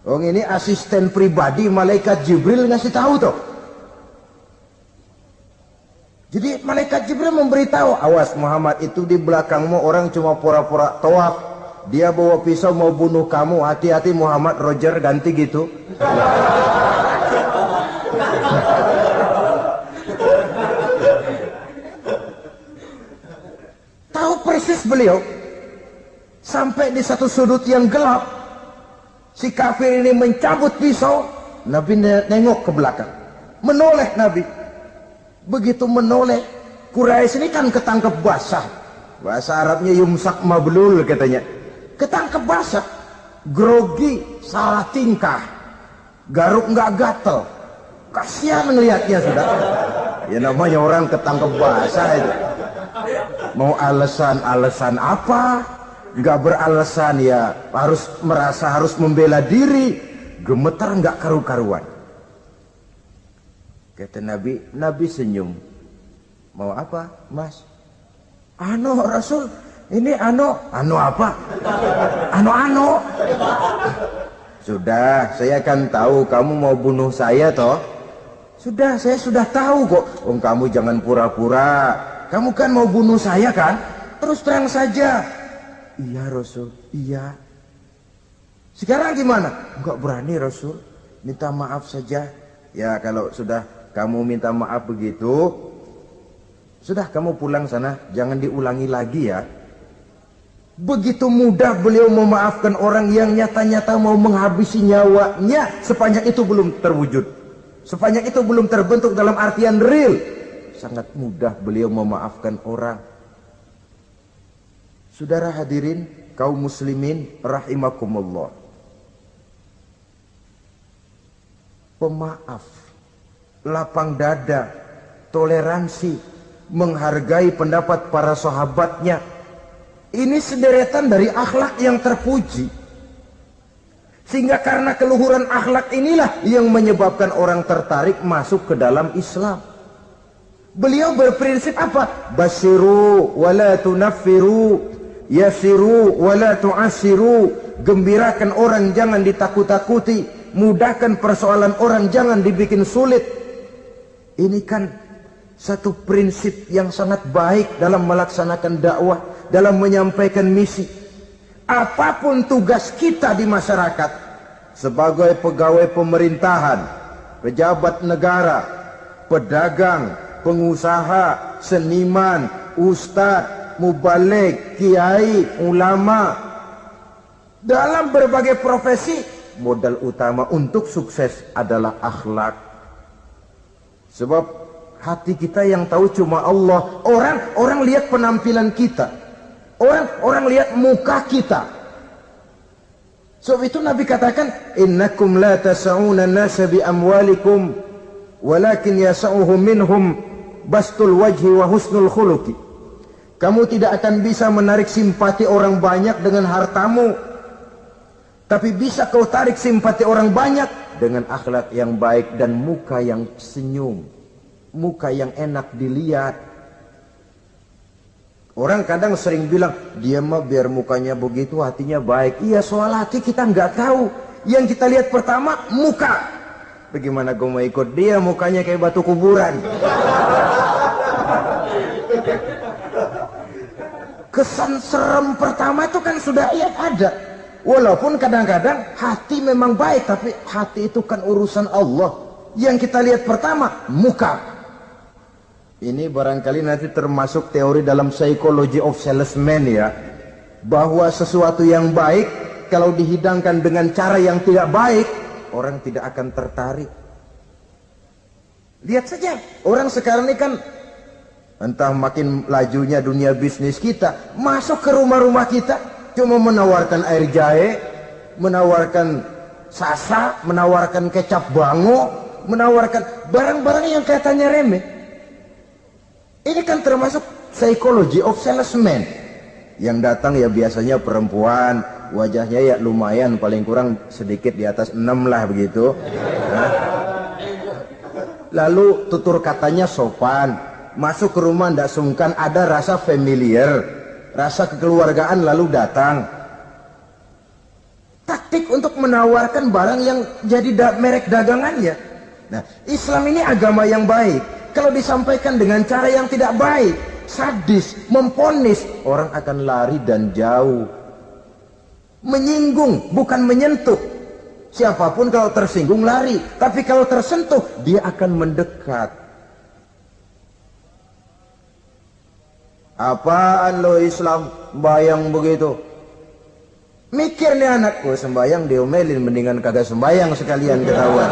oh ini asisten pribadi malaikat Jibril ngasih tahu tuh. Jadi malaikat Jibril memberitahu, awas Muhammad itu di belakangmu orang cuma pura-pura tawaf dia bawa pisau mau bunuh kamu hati-hati Muhammad Roger ganti gitu *laughs* persis beliau sampai di satu sudut yang gelap si kafir ini mencabut pisau Nabi nengok ke belakang. Menoleh Nabi. Begitu menoleh Quraisy ini kan ketangkep basah. Bahasa Arabnya yumsak mablul katanya. Ketangkep basah. Grogi salah tingkah. Garuk nggak gatel. Kasihan ngelihatnya sudah. Ya namanya orang ketangkep basah itu mau alasan-alasan apa nggak beralasan ya harus merasa harus membela diri gemetar nggak karu-karuan kata Nabi Nabi senyum mau apa mas anu Rasul ini ano, ano apa? Ano-ano. Sudah, saya kan tahu kamu mau bunuh saya toh. Sudah, saya sudah tahu kok. Om kamu jangan pura-pura. Kamu kan mau bunuh saya kan? Terus terang saja. Iya Rasul, iya. Sekarang gimana? Enggak berani Rasul. Minta maaf saja. Ya kalau sudah kamu minta maaf begitu, sudah kamu pulang sana, jangan diulangi lagi ya. Begitu mudah beliau memaafkan orang yang nyata-nyata mau menghabisi nyawanya sepanjang itu belum terwujud. Sepanjang itu belum terbentuk dalam artian real. Sangat mudah beliau memaafkan orang. Saudara hadirin, kaum muslimin rahimakumullah. Pemaaf, lapang dada, toleransi, menghargai pendapat para sahabatnya, ini sederetan dari akhlak yang terpuji. Sehingga karena keluhuran akhlak inilah yang menyebabkan orang tertarik masuk ke dalam Islam. Beliau berprinsip apa? Basiru wala tunaffiru, yasiru wala tu'asiru. Gembirakan orang jangan ditakut-takuti, mudahkan persoalan orang jangan dibikin sulit. Ini kan satu prinsip yang sangat baik dalam melaksanakan dakwah dalam menyampaikan misi. Apapun tugas kita di masyarakat, sebagai pegawai pemerintahan, pejabat negara, pedagang, pengusaha, seniman, ustadz, mubalik, kiai, ulama. Dalam berbagai profesi, modal utama untuk sukses adalah akhlak. Sebab hati kita yang tahu cuma Allah. Orang orang lihat penampilan kita. Orang orang lihat muka kita. Sebab itu Nabi katakan, "Innakum la tas'una an-nasa bi amwalikum, walakin yas'uhum minhum bastul wajhi wa husnul khuluqi." Kamu tidak akan bisa menarik simpati orang banyak dengan hartamu. Tapi bisa kau tarik simpati orang banyak dengan akhlak yang baik dan muka yang senyum. Muka yang enak dilihat. Orang kadang sering bilang, dia mah biar mukanya begitu, hatinya baik. Iya, soal hati kita nggak tahu. Yang kita lihat pertama, muka. Bagaimana gue mau ikut dia, mukanya kayak batu kuburan. Kesan serem pertama itu kan sudah iya ada. Walaupun kadang-kadang hati memang baik, tapi hati itu kan urusan Allah. Yang kita lihat pertama, muka. Ini barangkali nanti termasuk teori dalam psychology of salesman ya. Bahwa sesuatu yang baik kalau dihidangkan dengan cara yang tidak baik, orang tidak akan tertarik. Lihat saja, orang sekarang ini kan entah makin lajunya dunia bisnis kita, masuk ke rumah-rumah kita cuma menawarkan air jahe, menawarkan sasa, menawarkan kecap bango, menawarkan barang-barang yang katanya remeh. Ini kan termasuk psychology of salesman. Yang datang ya biasanya perempuan, wajahnya ya lumayan paling kurang sedikit di atas 6 lah begitu. Nah. Lalu tutur katanya sopan, masuk ke rumah tidak sungkan ada rasa familiar, rasa kekeluargaan lalu datang. Taktik untuk menawarkan barang yang jadi da merek dagangannya. Nah, Islam ini agama yang baik kalau disampaikan dengan cara yang tidak baik, sadis, memponis, orang akan lari dan jauh. Menyinggung, bukan menyentuh. Siapa pun kalau tersinggung lari, tapi kalau tersentuh dia akan mendekat. Apaan lo Islam bayang begitu? Mikir nih anakku sembayang diomelin mendingan kagak sembayang sekalian ketahuan.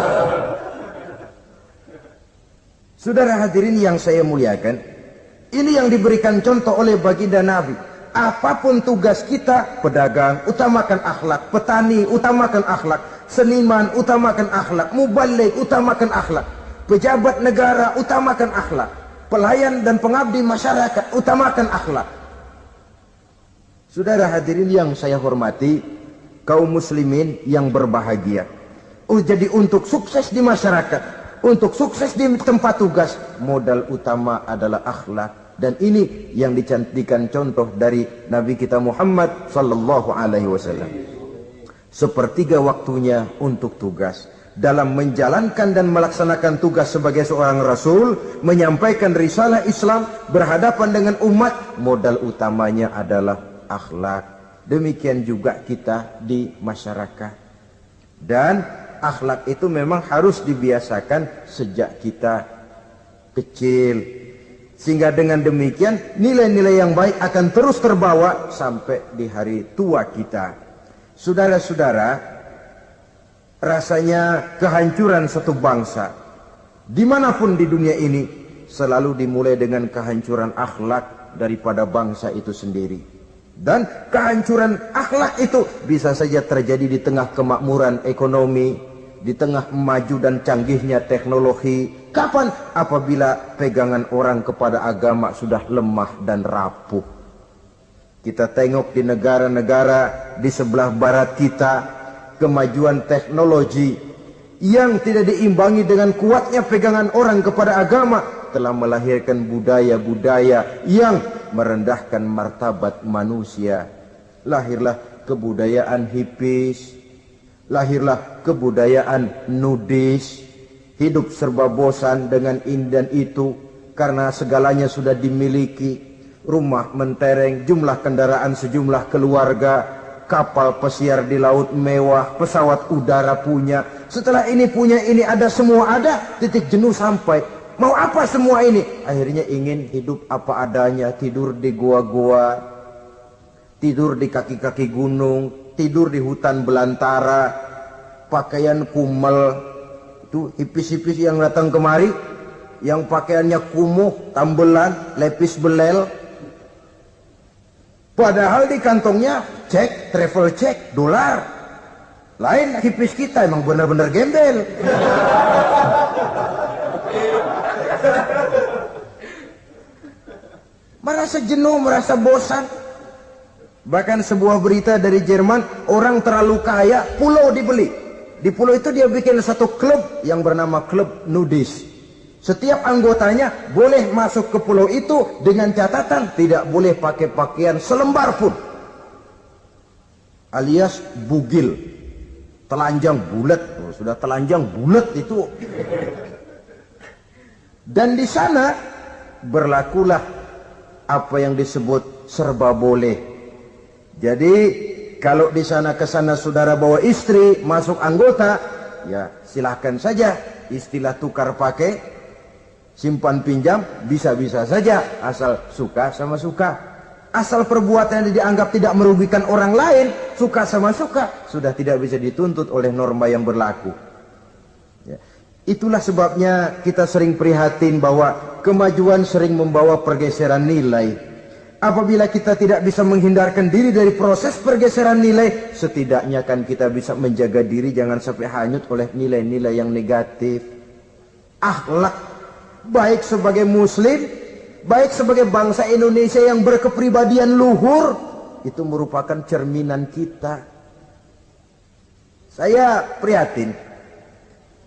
Saudara hadirin yang saya muliakan, ini yang diberikan contoh oleh baginda Nabi. Apapun tugas kita, pedagang, utamakan akhlak, petani, utamakan akhlak, seniman, utamakan akhlak, mubalik, utamakan akhlak, pejabat negara, utamakan akhlak, pelayan dan pengabdi masyarakat, utamakan akhlak. Saudara hadirin yang saya hormati, kaum muslimin yang berbahagia. Oh, jadi untuk sukses di masyarakat, untuk sukses di tempat tugas, modal utama adalah akhlak. Dan ini yang dicantikan contoh dari Nabi kita Muhammad sallallahu alaihi wasallam. Sepertiga waktunya untuk tugas. Dalam menjalankan dan melaksanakan tugas sebagai seorang rasul, menyampaikan risalah Islam berhadapan dengan umat, modal utamanya adalah akhlak. Demikian juga kita di masyarakat. Dan akhlak itu memang harus dibiasakan sejak kita kecil. Sehingga dengan demikian nilai-nilai yang baik akan terus terbawa sampai di hari tua kita. Saudara-saudara, rasanya kehancuran satu bangsa di mana pun di dunia ini selalu dimulai dengan kehancuran akhlak daripada bangsa itu sendiri. Dan kehancuran akhlak itu bisa saja terjadi di tengah kemakmuran ekonomi, di tengah maju dan canggihnya teknologi. Kapan? Apabila pegangan orang kepada agama sudah lemah dan rapuh. Kita tengok di negara-negara di sebelah barat kita, kemajuan teknologi yang tidak diimbangi dengan kuatnya pegangan orang kepada agama telah melahirkan budaya-budaya yang merendahkan martabat manusia. Lahirlah kebudayaan hipis, lahirlah kebudayaan nudis, hidup serba bosan dengan ini dan itu karena segalanya sudah dimiliki. Rumah mentereng, jumlah kendaraan sejumlah keluarga, kapal pesiar di laut mewah, pesawat udara punya. Setelah ini punya ini ada semua ada, titik jenuh sampai. Mau apa semua ini? Akhirnya ingin hidup apa adanya, tidur di gua-gua, tidur di kaki-kaki gunung, tidur di hutan belantara, pakaian kumel, itu hipis-hipis yang datang kemari, yang pakaiannya kumuh, tambelan, lepis belel, Padahal di kantongnya cek, travel check, dolar. Lain hipis kita emang benar-benar gembel. merasa jenuh, merasa bosan. Bahkan sebuah berita dari Jerman, orang terlalu kaya, pulau dibeli. Di pulau itu dia bikin satu klub yang bernama klub nudis. Setiap anggotanya boleh masuk ke pulau itu dengan catatan tidak boleh pakai pakaian selembar pun. Alias bugil. Telanjang bulat. Oh, sudah telanjang bulat itu. Dan di sana berlakulah apa yang disebut serba boleh. Jadi kalau di sana ke sana saudara bawa istri masuk anggota, ya silahkan saja. Istilah tukar pakai simpan pinjam bisa-bisa saja. Asal suka sama suka. Asal perbuatan yang dianggap tidak merugikan orang lain suka sama suka sudah tidak bisa dituntut oleh norma yang berlaku. Ya. itulah sebabnya kita sering prihatin bahwa kemajuan sering membawa pergeseran nilai apabila kita tidak bisa menghindarkan diri dari proses pergeseran nilai setidaknya kan kita bisa menjaga diri jangan sampai hanyut oleh nilai-nilai yang negatif akhlak baik sebagai muslim, baik sebagai bangsa Indonesia yang berkepribadian luhur, itu merupakan cerminan kita. Saya prihatin,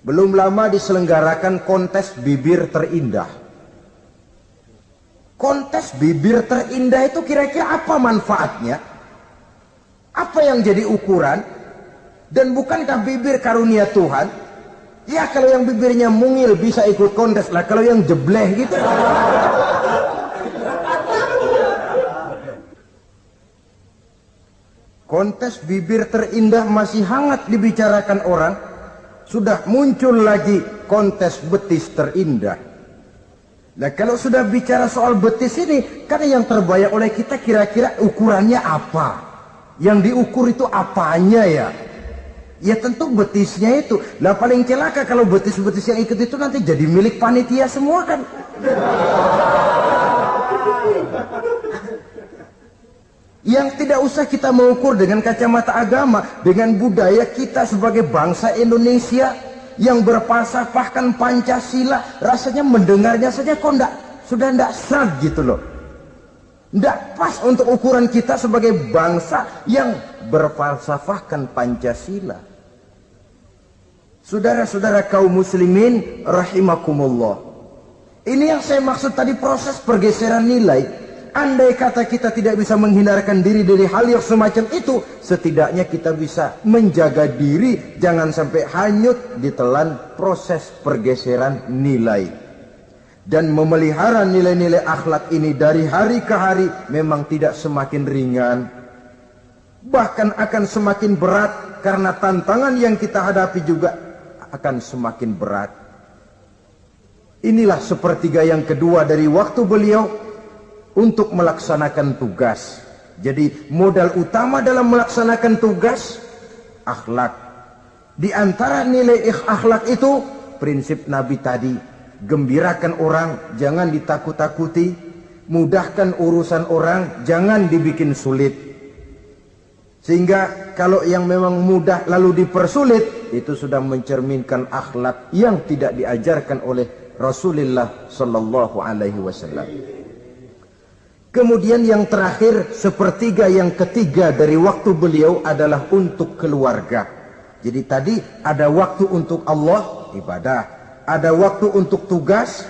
belum lama diselenggarakan kontes bibir terindah. Kontes bibir terindah itu kira-kira apa manfaatnya? Apa yang jadi ukuran? Dan bukankah bibir karunia Tuhan? Ya kalau yang bibirnya mungil bisa ikut kontes lah. Kalau yang jebleh gitu. Kontes bibir terindah masih hangat dibicarakan orang. Sudah muncul lagi kontes betis terindah. Nah kalau sudah bicara soal betis ini, kan yang terbayang oleh kita kira-kira ukurannya apa? Yang diukur itu apanya ya? Ya tentu betisnya itu. Lah paling celaka kalau betis-betis yang ikut itu nanti jadi milik panitia semua kan. Yang tidak usah kita mengukur dengan kacamata agama, dengan budaya kita sebagai bangsa Indonesia yang berpasapahkan Pancasila, rasanya mendengarnya saja kok enggak, sudah enggak seret gitu loh. Enggak pas untuk ukuran kita sebagai bangsa yang berfalsafahkan Pancasila. Saudara-saudara kaum muslimin rahimakumullah. Ini yang saya maksud tadi proses pergeseran nilai. Andai kata kita tidak bisa menghindarkan diri dari hal yang semacam itu, setidaknya kita bisa menjaga diri jangan sampai hanyut ditelan proses pergeseran nilai. Dan memelihara nilai-nilai akhlak ini dari hari ke hari memang tidak semakin ringan. Bahkan akan semakin berat karena tantangan yang kita hadapi juga akan semakin berat. Inilah sepertiga yang kedua dari waktu beliau untuk melaksanakan tugas. Jadi modal utama dalam melaksanakan tugas akhlak. Di antara nilai akhlak itu prinsip Nabi tadi, gembirakan orang, jangan ditakut-takuti, mudahkan urusan orang, jangan dibikin sulit. Sehingga kalau yang memang mudah lalu dipersulit itu sudah mencerminkan akhlak yang tidak diajarkan oleh Rasulullah sallallahu alaihi wasallam. Kemudian yang terakhir sepertiga yang ketiga dari waktu beliau adalah untuk keluarga. Jadi tadi ada waktu untuk Allah ibadah, ada waktu untuk tugas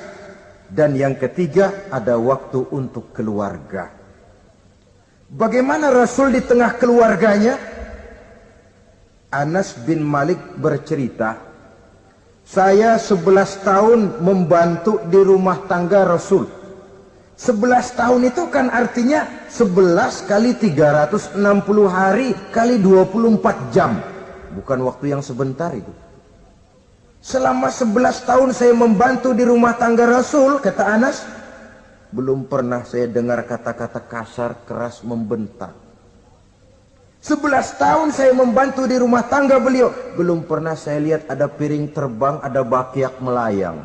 dan yang ketiga ada waktu untuk keluarga. Bagaimana Rasul di tengah keluarganya? Anas bin Malik bercerita, saya 11 tahun membantu di rumah tangga Rasul. 11 tahun itu kan artinya 11 kali 360 hari kali 24 jam. Bukan waktu yang sebentar itu. Selama 11 tahun saya membantu di rumah tangga Rasul, kata Anas, belum pernah saya dengar kata-kata kasar, keras, membentak. 11 tahun saya membantu di rumah tangga beliau. Belum pernah saya lihat ada piring terbang, ada bakiak melayang.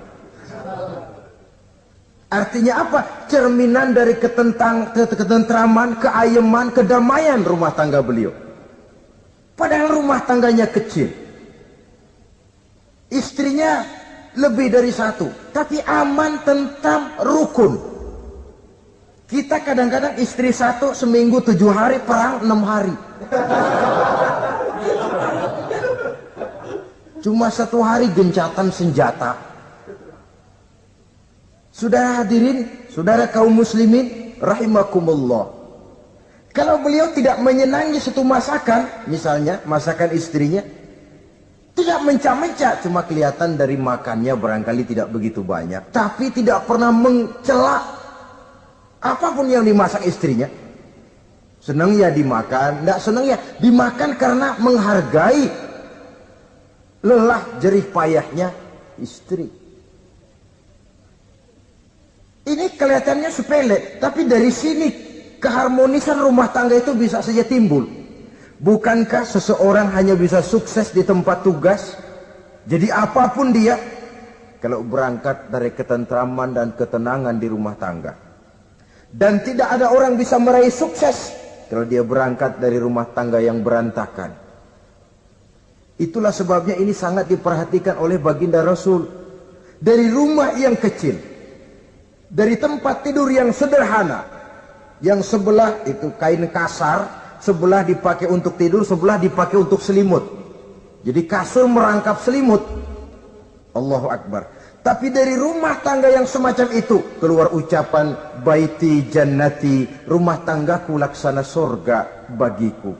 Artinya apa? Cerminan dari ketentang, ketentraman, keayeman, kedamaian rumah tangga beliau. Padahal rumah tangganya kecil. Istrinya lebih dari satu. Tapi aman, tentang rukun. Kita kadang-kadang istri satu seminggu tujuh hari, perang enam hari. Cuma satu hari gencatan senjata. Saudara hadirin, saudara kaum muslimin, rahimakumullah. Kalau beliau tidak menyenangi satu masakan, misalnya masakan istrinya, tidak mencah-mencah, cuma kelihatan dari makannya barangkali tidak begitu banyak. Tapi tidak pernah mencela apa pun yang dimasak istrinya. Senang ya dimakan, tidak senang ya dimakan karena menghargai lelah jerih payahnya istri. Ini kelihatannya sepele, tapi dari sini keharmonisan rumah tangga itu bisa saja timbul. Bukankah seseorang hanya bisa sukses di tempat tugas? Jadi apa pun dia, kalau berangkat dari ketentraman dan ketenangan di rumah tangga. Dan tidak ada orang bisa meraih sukses kalau dia berangkat dari rumah tangga yang berantakan. Itulah sebabnya ini sangat diperhatikan oleh baginda Rasul. Dari rumah yang kecil. Dari tempat tidur yang sederhana. Yang sebelah itu kain kasar. Sebelah dipakai untuk tidur, sebelah dipakai untuk selimut. Jadi kasur merangkap selimut. Allahu Akbar. Tapi dari rumah tangga yang semacam itu keluar ucapan baiti jannati, rumah tanggaku laksana sorga bagiku.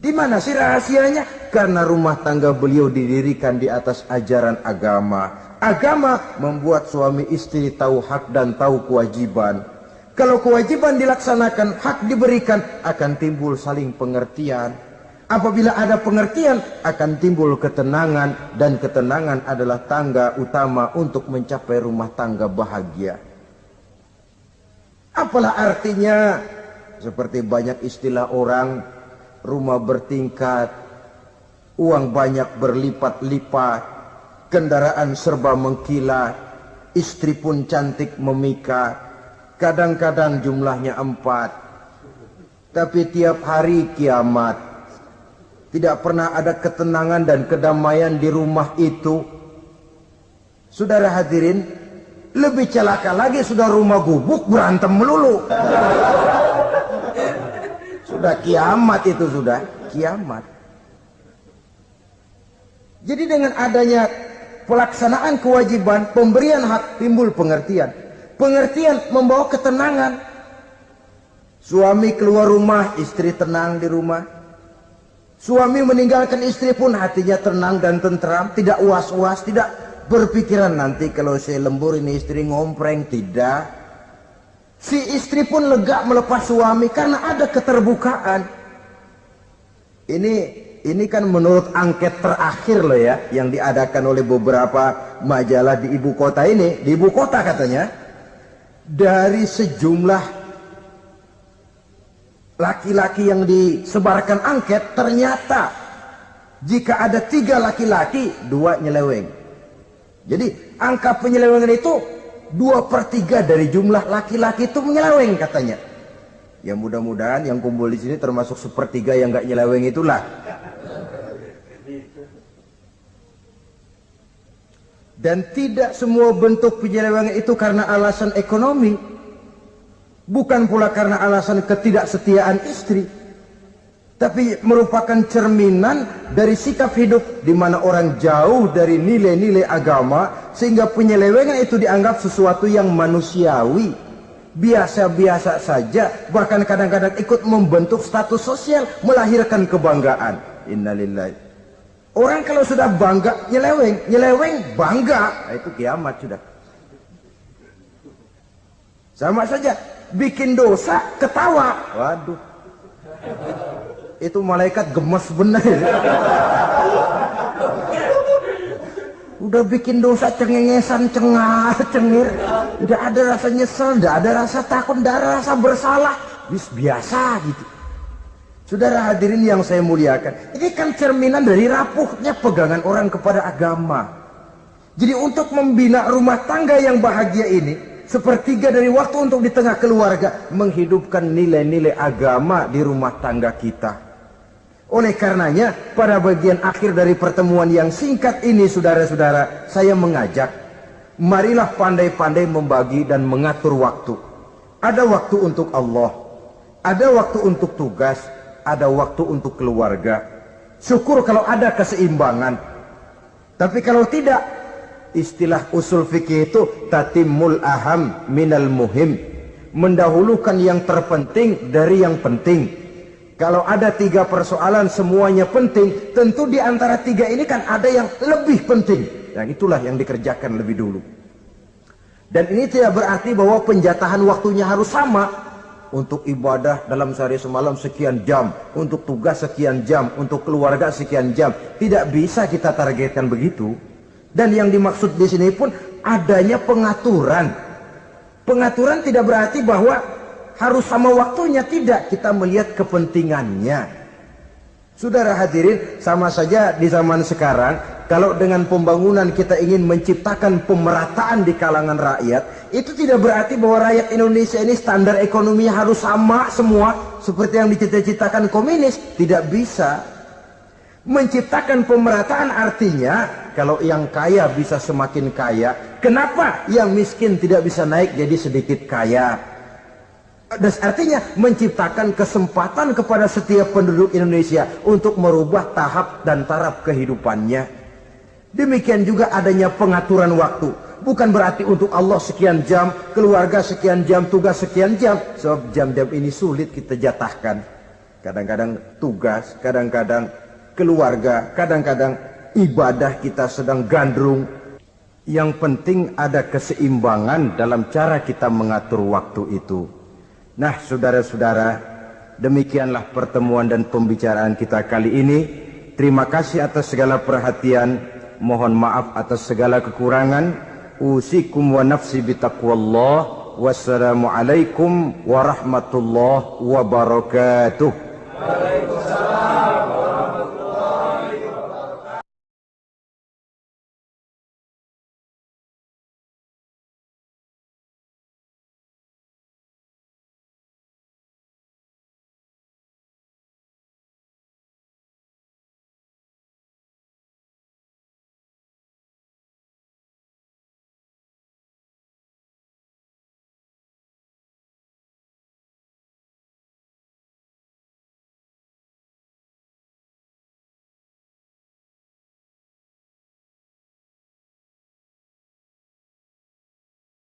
Di mana sih rahasianya? Karena rumah tangga beliau didirikan di atas ajaran agama. Agama membuat suami istri tahu hak dan tahu kewajiban. Kalau kewajiban dilaksanakan, hak diberikan, akan timbul saling pengertian Apabila ada pengertian akan timbul ketenangan dan ketenangan adalah tangga utama untuk mencapai rumah tangga bahagia. Apalah artinya seperti banyak istilah orang rumah bertingkat, uang banyak berlipat-lipat, kendaraan serba mengkilat, istri pun cantik memikat, kadang-kadang jumlahnya empat, tapi tiap hari kiamat tidak pernah ada ketenangan dan kedamaian di rumah itu. Saudara hadirin, lebih celaka lagi sudah rumah gubuk berantem melulu. Sudah kiamat itu sudah, kiamat. Jadi dengan adanya pelaksanaan kewajiban, pemberian hak timbul pengertian. Pengertian membawa ketenangan. Suami keluar rumah, istri tenang di rumah. Suami meninggalkan istri pun hatinya tenang dan tentram, tidak was-was, tidak berpikiran nanti kalau saya lembur ini istri ngompreng, tidak. Si istri pun lega melepas suami karena ada keterbukaan. Ini ini kan menurut angket terakhir loh ya yang diadakan oleh beberapa majalah di ibu kota ini, di ibu kota katanya dari sejumlah laki-laki yang disebarkan angket ternyata jika ada tiga laki-laki dua nyeleweng. Jadi angka penyelewengan itu dua per tiga dari jumlah laki-laki itu menyeleweng katanya ya mudah-mudahan yang kumpul di sini termasuk sepertiga yang gak nyeleweng itulah dan tidak semua bentuk penyelewengan itu karena alasan ekonomi Bukan pula karena alasan ketidaksetiaan istri. Tapi merupakan cerminan dari sikap hidup di mana orang jauh dari nilai-nilai agama sehingga penyelewengan itu dianggap sesuatu yang manusiawi. Biasa-biasa saja bahkan kadang-kadang ikut membentuk status sosial melahirkan kebanggaan. Innalillahi. Orang kalau sudah bangga nyeleweng, nyeleweng bangga, nah, itu kiamat sudah. Sama saja, bikin dosa, ketawa. Waduh. Itu malaikat gemes benar. Udah bikin dosa cengengesan, cengar, *laughs* cengir. Tidak ada rasa nyesel, tidak ada rasa takut, tidak ada rasa bersalah. Bis biasa gitu. Saudara hadirin yang saya muliakan, ini kan cerminan dari rapuhnya pegangan orang kepada agama. Jadi untuk membina rumah tangga yang bahagia ini, sepertiga dari waktu untuk di tengah keluarga, menghidupkan nilai-nilai agama di rumah tangga kita. Oleh karenanya, pada bagian akhir dari pertemuan yang singkat ini, saudara-saudara, saya mengajak, marilah pandai-pandai membagi dan mengatur waktu. Ada waktu untuk Allah, ada waktu untuk tugas, ada waktu untuk keluarga. Syukur kalau ada keseimbangan. Tapi kalau tidak, istilah usul fikih itu tatimul aham minal muhim. Mendahulukan yang terpenting dari yang penting kalau ada tiga persoalan semuanya penting, tentu di antara tiga ini kan ada yang lebih penting. Yang itulah yang dikerjakan lebih dulu. Dan ini tidak berarti bahwa penjatahan waktunya harus sama. Untuk ibadah dalam sehari semalam sekian jam, untuk tugas sekian jam, untuk keluarga sekian jam. Tidak bisa kita targetkan begitu. Dan yang dimaksud di sini pun adanya pengaturan. Pengaturan tidak berarti bahwa harus sama waktunya tidak. Kita melihat kepentingannya. Saudara hadirin sama saja di zaman sekarang kalau dengan pembangunan kita ingin menciptakan pemerataan di kalangan rakyat itu tidak berarti bahwa rakyat Indonesia ini standar ekonominya harus sama semua seperti yang dicita-citakan komunis. Tidak bisa. Menciptakan pemerataan artinya kalau yang kaya bisa semakin kaya. Kenapa yang miskin tidak bisa naik jadi sedikit kaya dan artinya menciptakan kesempatan kepada setiap penduduk Indonesia untuk merubah tahap dan taraf kehidupannya. Demikian juga adanya pengaturan waktu. Bukan berarti untuk Allah sekian jam, keluarga sekian jam, tugas sekian jam. Sebab jam-jam ini sulit kita jatahkan. Kadang-kadang tugas, kadang-kadang keluarga, kadang-kadang ibadah kita sedang gandrung. Yang penting ada keseimbangan dalam cara kita mengatur waktu itu. Nah saudara-saudara demikianlah pertemuan dan pembicaraan kita kali ini. Terima kasih atas segala perhatian. Mohon maaf atas segala kekurangan. Usikum wa nafsi bitaqwallah. Wassalamualaikum warahmatullahi wabarakatuh. Waalaikumsalam.